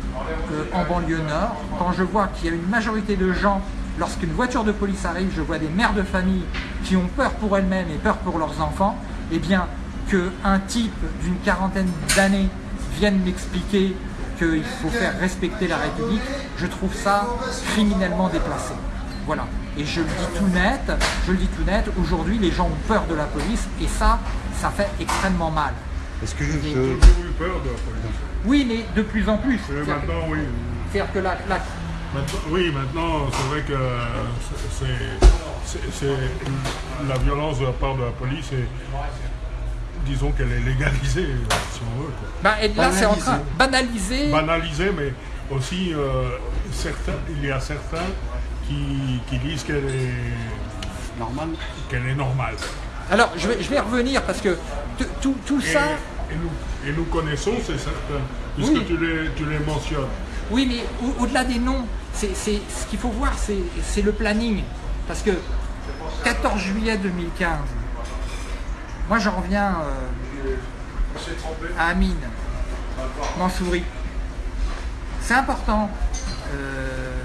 euh, en banlieue nord, quand je vois qu'il y a une majorité de gens lorsqu'une voiture de police arrive, je vois des mères de famille qui ont peur pour elles-mêmes et peur pour leurs enfants, eh bien, qu'un type d'une quarantaine d'années vienne m'expliquer qu'il faut faire respecter la République, je trouve ça criminellement déplacé. Voilà. Et je le dis tout net, je le dis tout net, aujourd'hui les gens ont peur de la police et ça, ça fait extrêmement mal. Est-ce que je... toujours eu peur de la police. Oui, mais de plus en plus. maintenant, oui. C'est-à-dire que la, oui, maintenant, c'est vrai que c'est la violence de la part de la police et disons qu'elle est légalisée, si on veut. Bah, et là, c'est en train banaliser. Banaliser, mais aussi, euh, certains, il y a certains qui, disent qu'elle est normale. Qu'elle est normale. Alors, je vais, je vais revenir parce que tout, tout ça... Et nous, et nous connaissons, c'est certain, puisque tu, les, tu les mentionnes. Oui, mais au-delà des noms, c'est ce qu'il faut voir, c'est le planning. Parce que 14 juillet 2015, moi j'en reviens euh, à Amine, Mansouri. C'est important. Euh,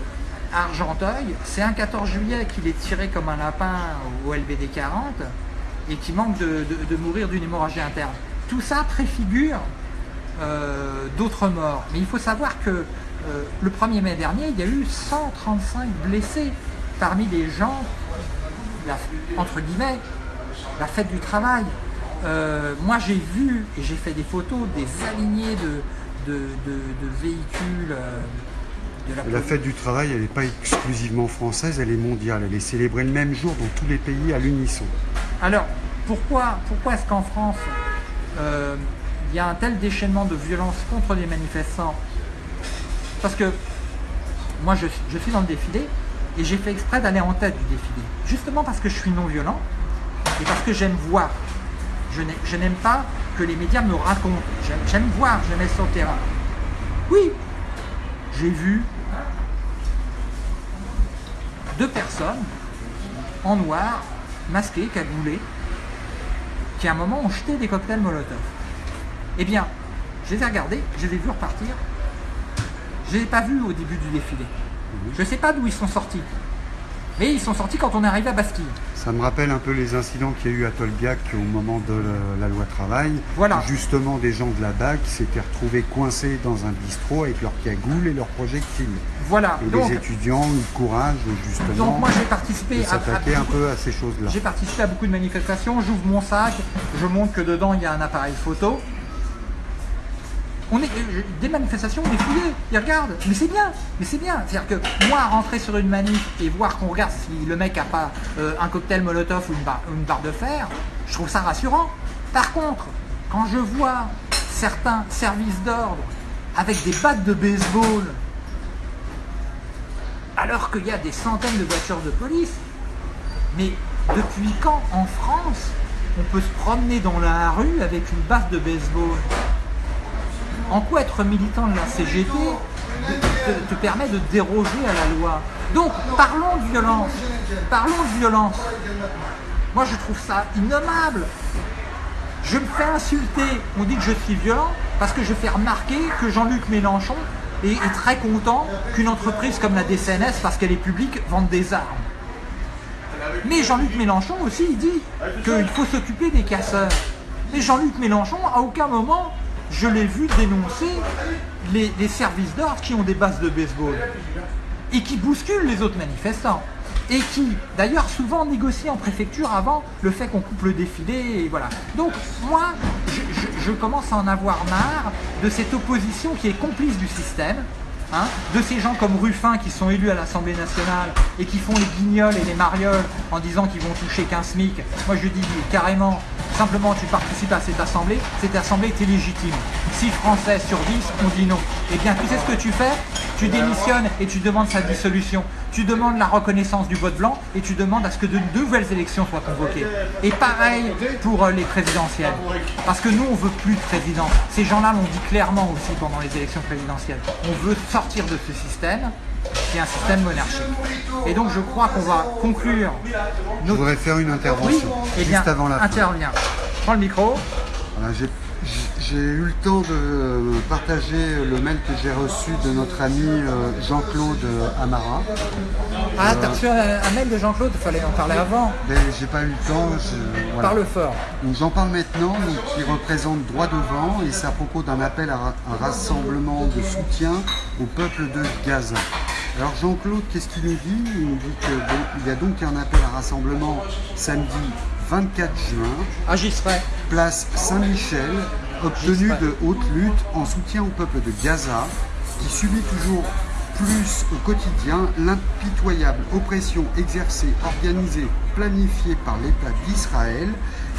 Argenteuil, c'est un 14 juillet qu'il est tiré comme un lapin au LBD 40 et qui manque de, mourir d'une hémorragie interne. Tout ça préfigure euh, d'autres morts. Mais il faut savoir que euh, le 1er mai dernier, il y a eu 135 blessés parmi les gens, entre guillemets, la fête du travail. Euh, moi j'ai vu et j'ai fait des photos des alignés de, véhicules de la, la fête du travail, elle n'est pas exclusivement française, elle est mondiale. Elle est célébrée le même jour dans tous les pays à l'unisson. Alors, pourquoi, pourquoi est-ce qu'en France, il y a un tel déchaînement de violence contre les manifestants? Parce que moi, je, suis dans le défilé et j'ai fait exprès d'aller en tête du défilé. Justement parce que je suis non-violent et parce que j'aime voir. Je n'aime pas que les médias me racontent. J'aime voir, j'aime être sur le terrain. Oui, j'ai vu deux personnes en noir, masquées, cagoulées, qui à un moment ont jeté des cocktails Molotov. Eh bien, je les ai regardés, je les ai vus repartir, je ne les ai pas vus au début du défilé. Je ne sais pas d'où ils sont sortis. Mais ils sont sortis quand on est arrivé à Bastille. Ça me rappelle un peu les incidents qu'il y a eu à Tolbiac au moment de la, loi travail. Voilà. Justement, des gens de la BAC s'étaient retrouvés coincés dans un bistrot avec leurs cagoules et leurs projectiles. Voilà. Et les étudiants ont eu le courage, justement, donc moi, j'ai participé de s'attaquer un peu à ces choses-là. J'ai participé à beaucoup de manifestations. J'ouvre mon sac, je montre que dedans, il y a un appareil photo on est des manifestations, des fouillés, ils regardent, mais c'est bien, mais c'est bien. C'est-à-dire que moi, rentrer sur une manif et voir qu'on regarde si le mec a pas euh, un cocktail Molotov ou une, barre, de fer, je trouve ça rassurant. Par contre, quand je vois certains services d'ordre avec des battes de baseball, alors qu'il y a des centaines de voitures de police, mais depuis quand en France on peut se promener dans la rue avec une batte de baseball? En quoi être militant de la CGT te, permet de déroger à la loi Donc, parlons de violence. Parlons de violence. Moi, je trouve ça innommable. Je me fais insulter. On dit que je suis violent parce que je fais remarquer que Jean-Luc Mélenchon est, très content qu'une entreprise comme la DCNS, parce qu'elle est publique, vende des armes. Mais Jean-Luc Mélenchon aussi, il dit qu'il faut s'occuper des casseurs. Mais Jean-Luc Mélenchon, à aucun moment, je l'ai vu dénoncer les, services d'ordre qui ont des bases de baseball et qui bousculent les autres manifestants. et qui d'ailleurs souvent négocie en préfecture avant le fait qu'on coupe le défilé voilà. Donc moi je, commence à en avoir marre de cette opposition qui est complice du système, hein, de ces gens comme Ruffin qui sont élus à l'Assemblée nationale et qui font les guignols et les marioles en disant qu'ils vont toucher 15 SMIC. Moi je dis carrément, simplement tu participes à cette assemblée, cette assemblée est illégitime. 6 Français sur 10 ont dit non. Eh bien tu sais ce que tu fais? Tu démissionnes et tu demandes sa dissolution tu demandes la reconnaissance du vote blanc et tu demandes à ce que de nouvelles élections soient convoquées. Et pareil pour euh, les présidentielles. Parce que nous, on veut plus de président. Ces gens-là l'ont dit clairement aussi pendant les élections présidentielles. On veut sortir de ce système qui est un système monarchique. Et donc je crois qu'on va conclure. Notre... Je voudrais faire une intervention eh juste avant la intervient. Prends le micro. J'ai eu le temps de partager le mail que j'ai reçu de notre ami euh, Jean-Claude Amara. Ah, t'as reçu un, mail de Jean-Claude, il fallait en parler avant. Ben, j'ai pas eu le temps. Parle fort. J'en parle maintenant, qui représente Droit devant, et c'est à propos d'un appel à un rassemblement de soutien au peuple de Gaza. Alors Jean-Claude, qu'est-ce qu'il nous dit? Il nous dit qu'il y a donc un appel à rassemblement samedi 24 juin. Ah. Place Saint-Michel, obtenu de haute lutte en soutien au peuple de Gaza, qui subit toujours plus au quotidien l'impitoyable oppression exercée, organisée, planifiée par l'État d'Israël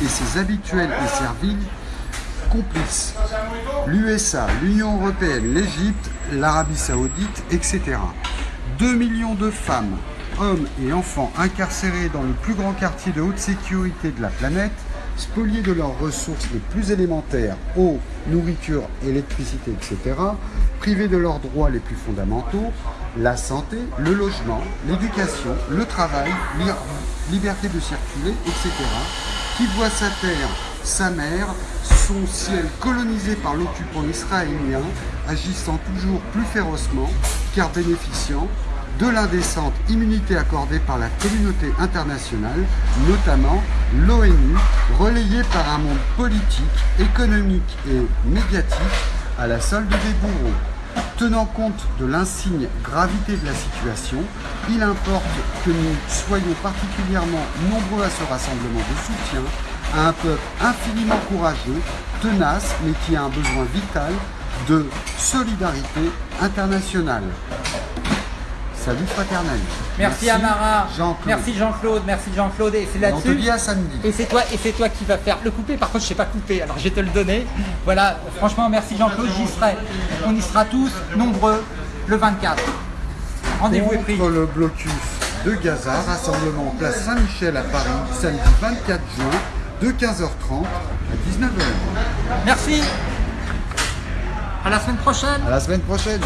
et ses habituels et serviles complices. L'USA, l'Union Européenne, l'Égypte, l'Arabie Saoudite, etc. 2 millions de femmes, hommes et enfants incarcérés dans le plus grand quartier de haute sécurité de la planète spoliés de leurs ressources les plus élémentaires, eau, nourriture, électricité, etc., privés de leurs droits les plus fondamentaux, la santé, le logement, l'éducation, le travail, liberté de circuler, etc., qui voit sa terre, sa mer, son ciel colonisé par l'occupant israélien, agissant toujours plus férocement, car bénéficiant de l'indécente immunité accordée par la communauté internationale, notamment l'ONU, relayée par un monde politique, économique et médiatique à la solde des bourreaux. Tenant compte de l'insigne gravité de la situation, il importe que nous soyons particulièrement nombreux à ce rassemblement de soutien à un peuple infiniment courageux, tenace, mais qui a un besoin vital de solidarité internationale. Salut fraternel. Merci, Amara. Merci Jean-Claude. Merci Jean-Claude. Et c'est là-dessus. On te dit à samedi. Et c'est toi, et c'est toi qui vas faire le couper. Par contre, je sais pas couper. Alors je vais te le donner. Voilà. Franchement, merci Jean-Claude. J'y serai. On y sera tous nombreux le 24. Rendez-vous est pris. le blocus de Gaza, rassemblement place Saint-Michel à Paris, samedi 24 juin, de 15h30 à 19h. Merci. À la semaine prochaine. À la semaine prochaine.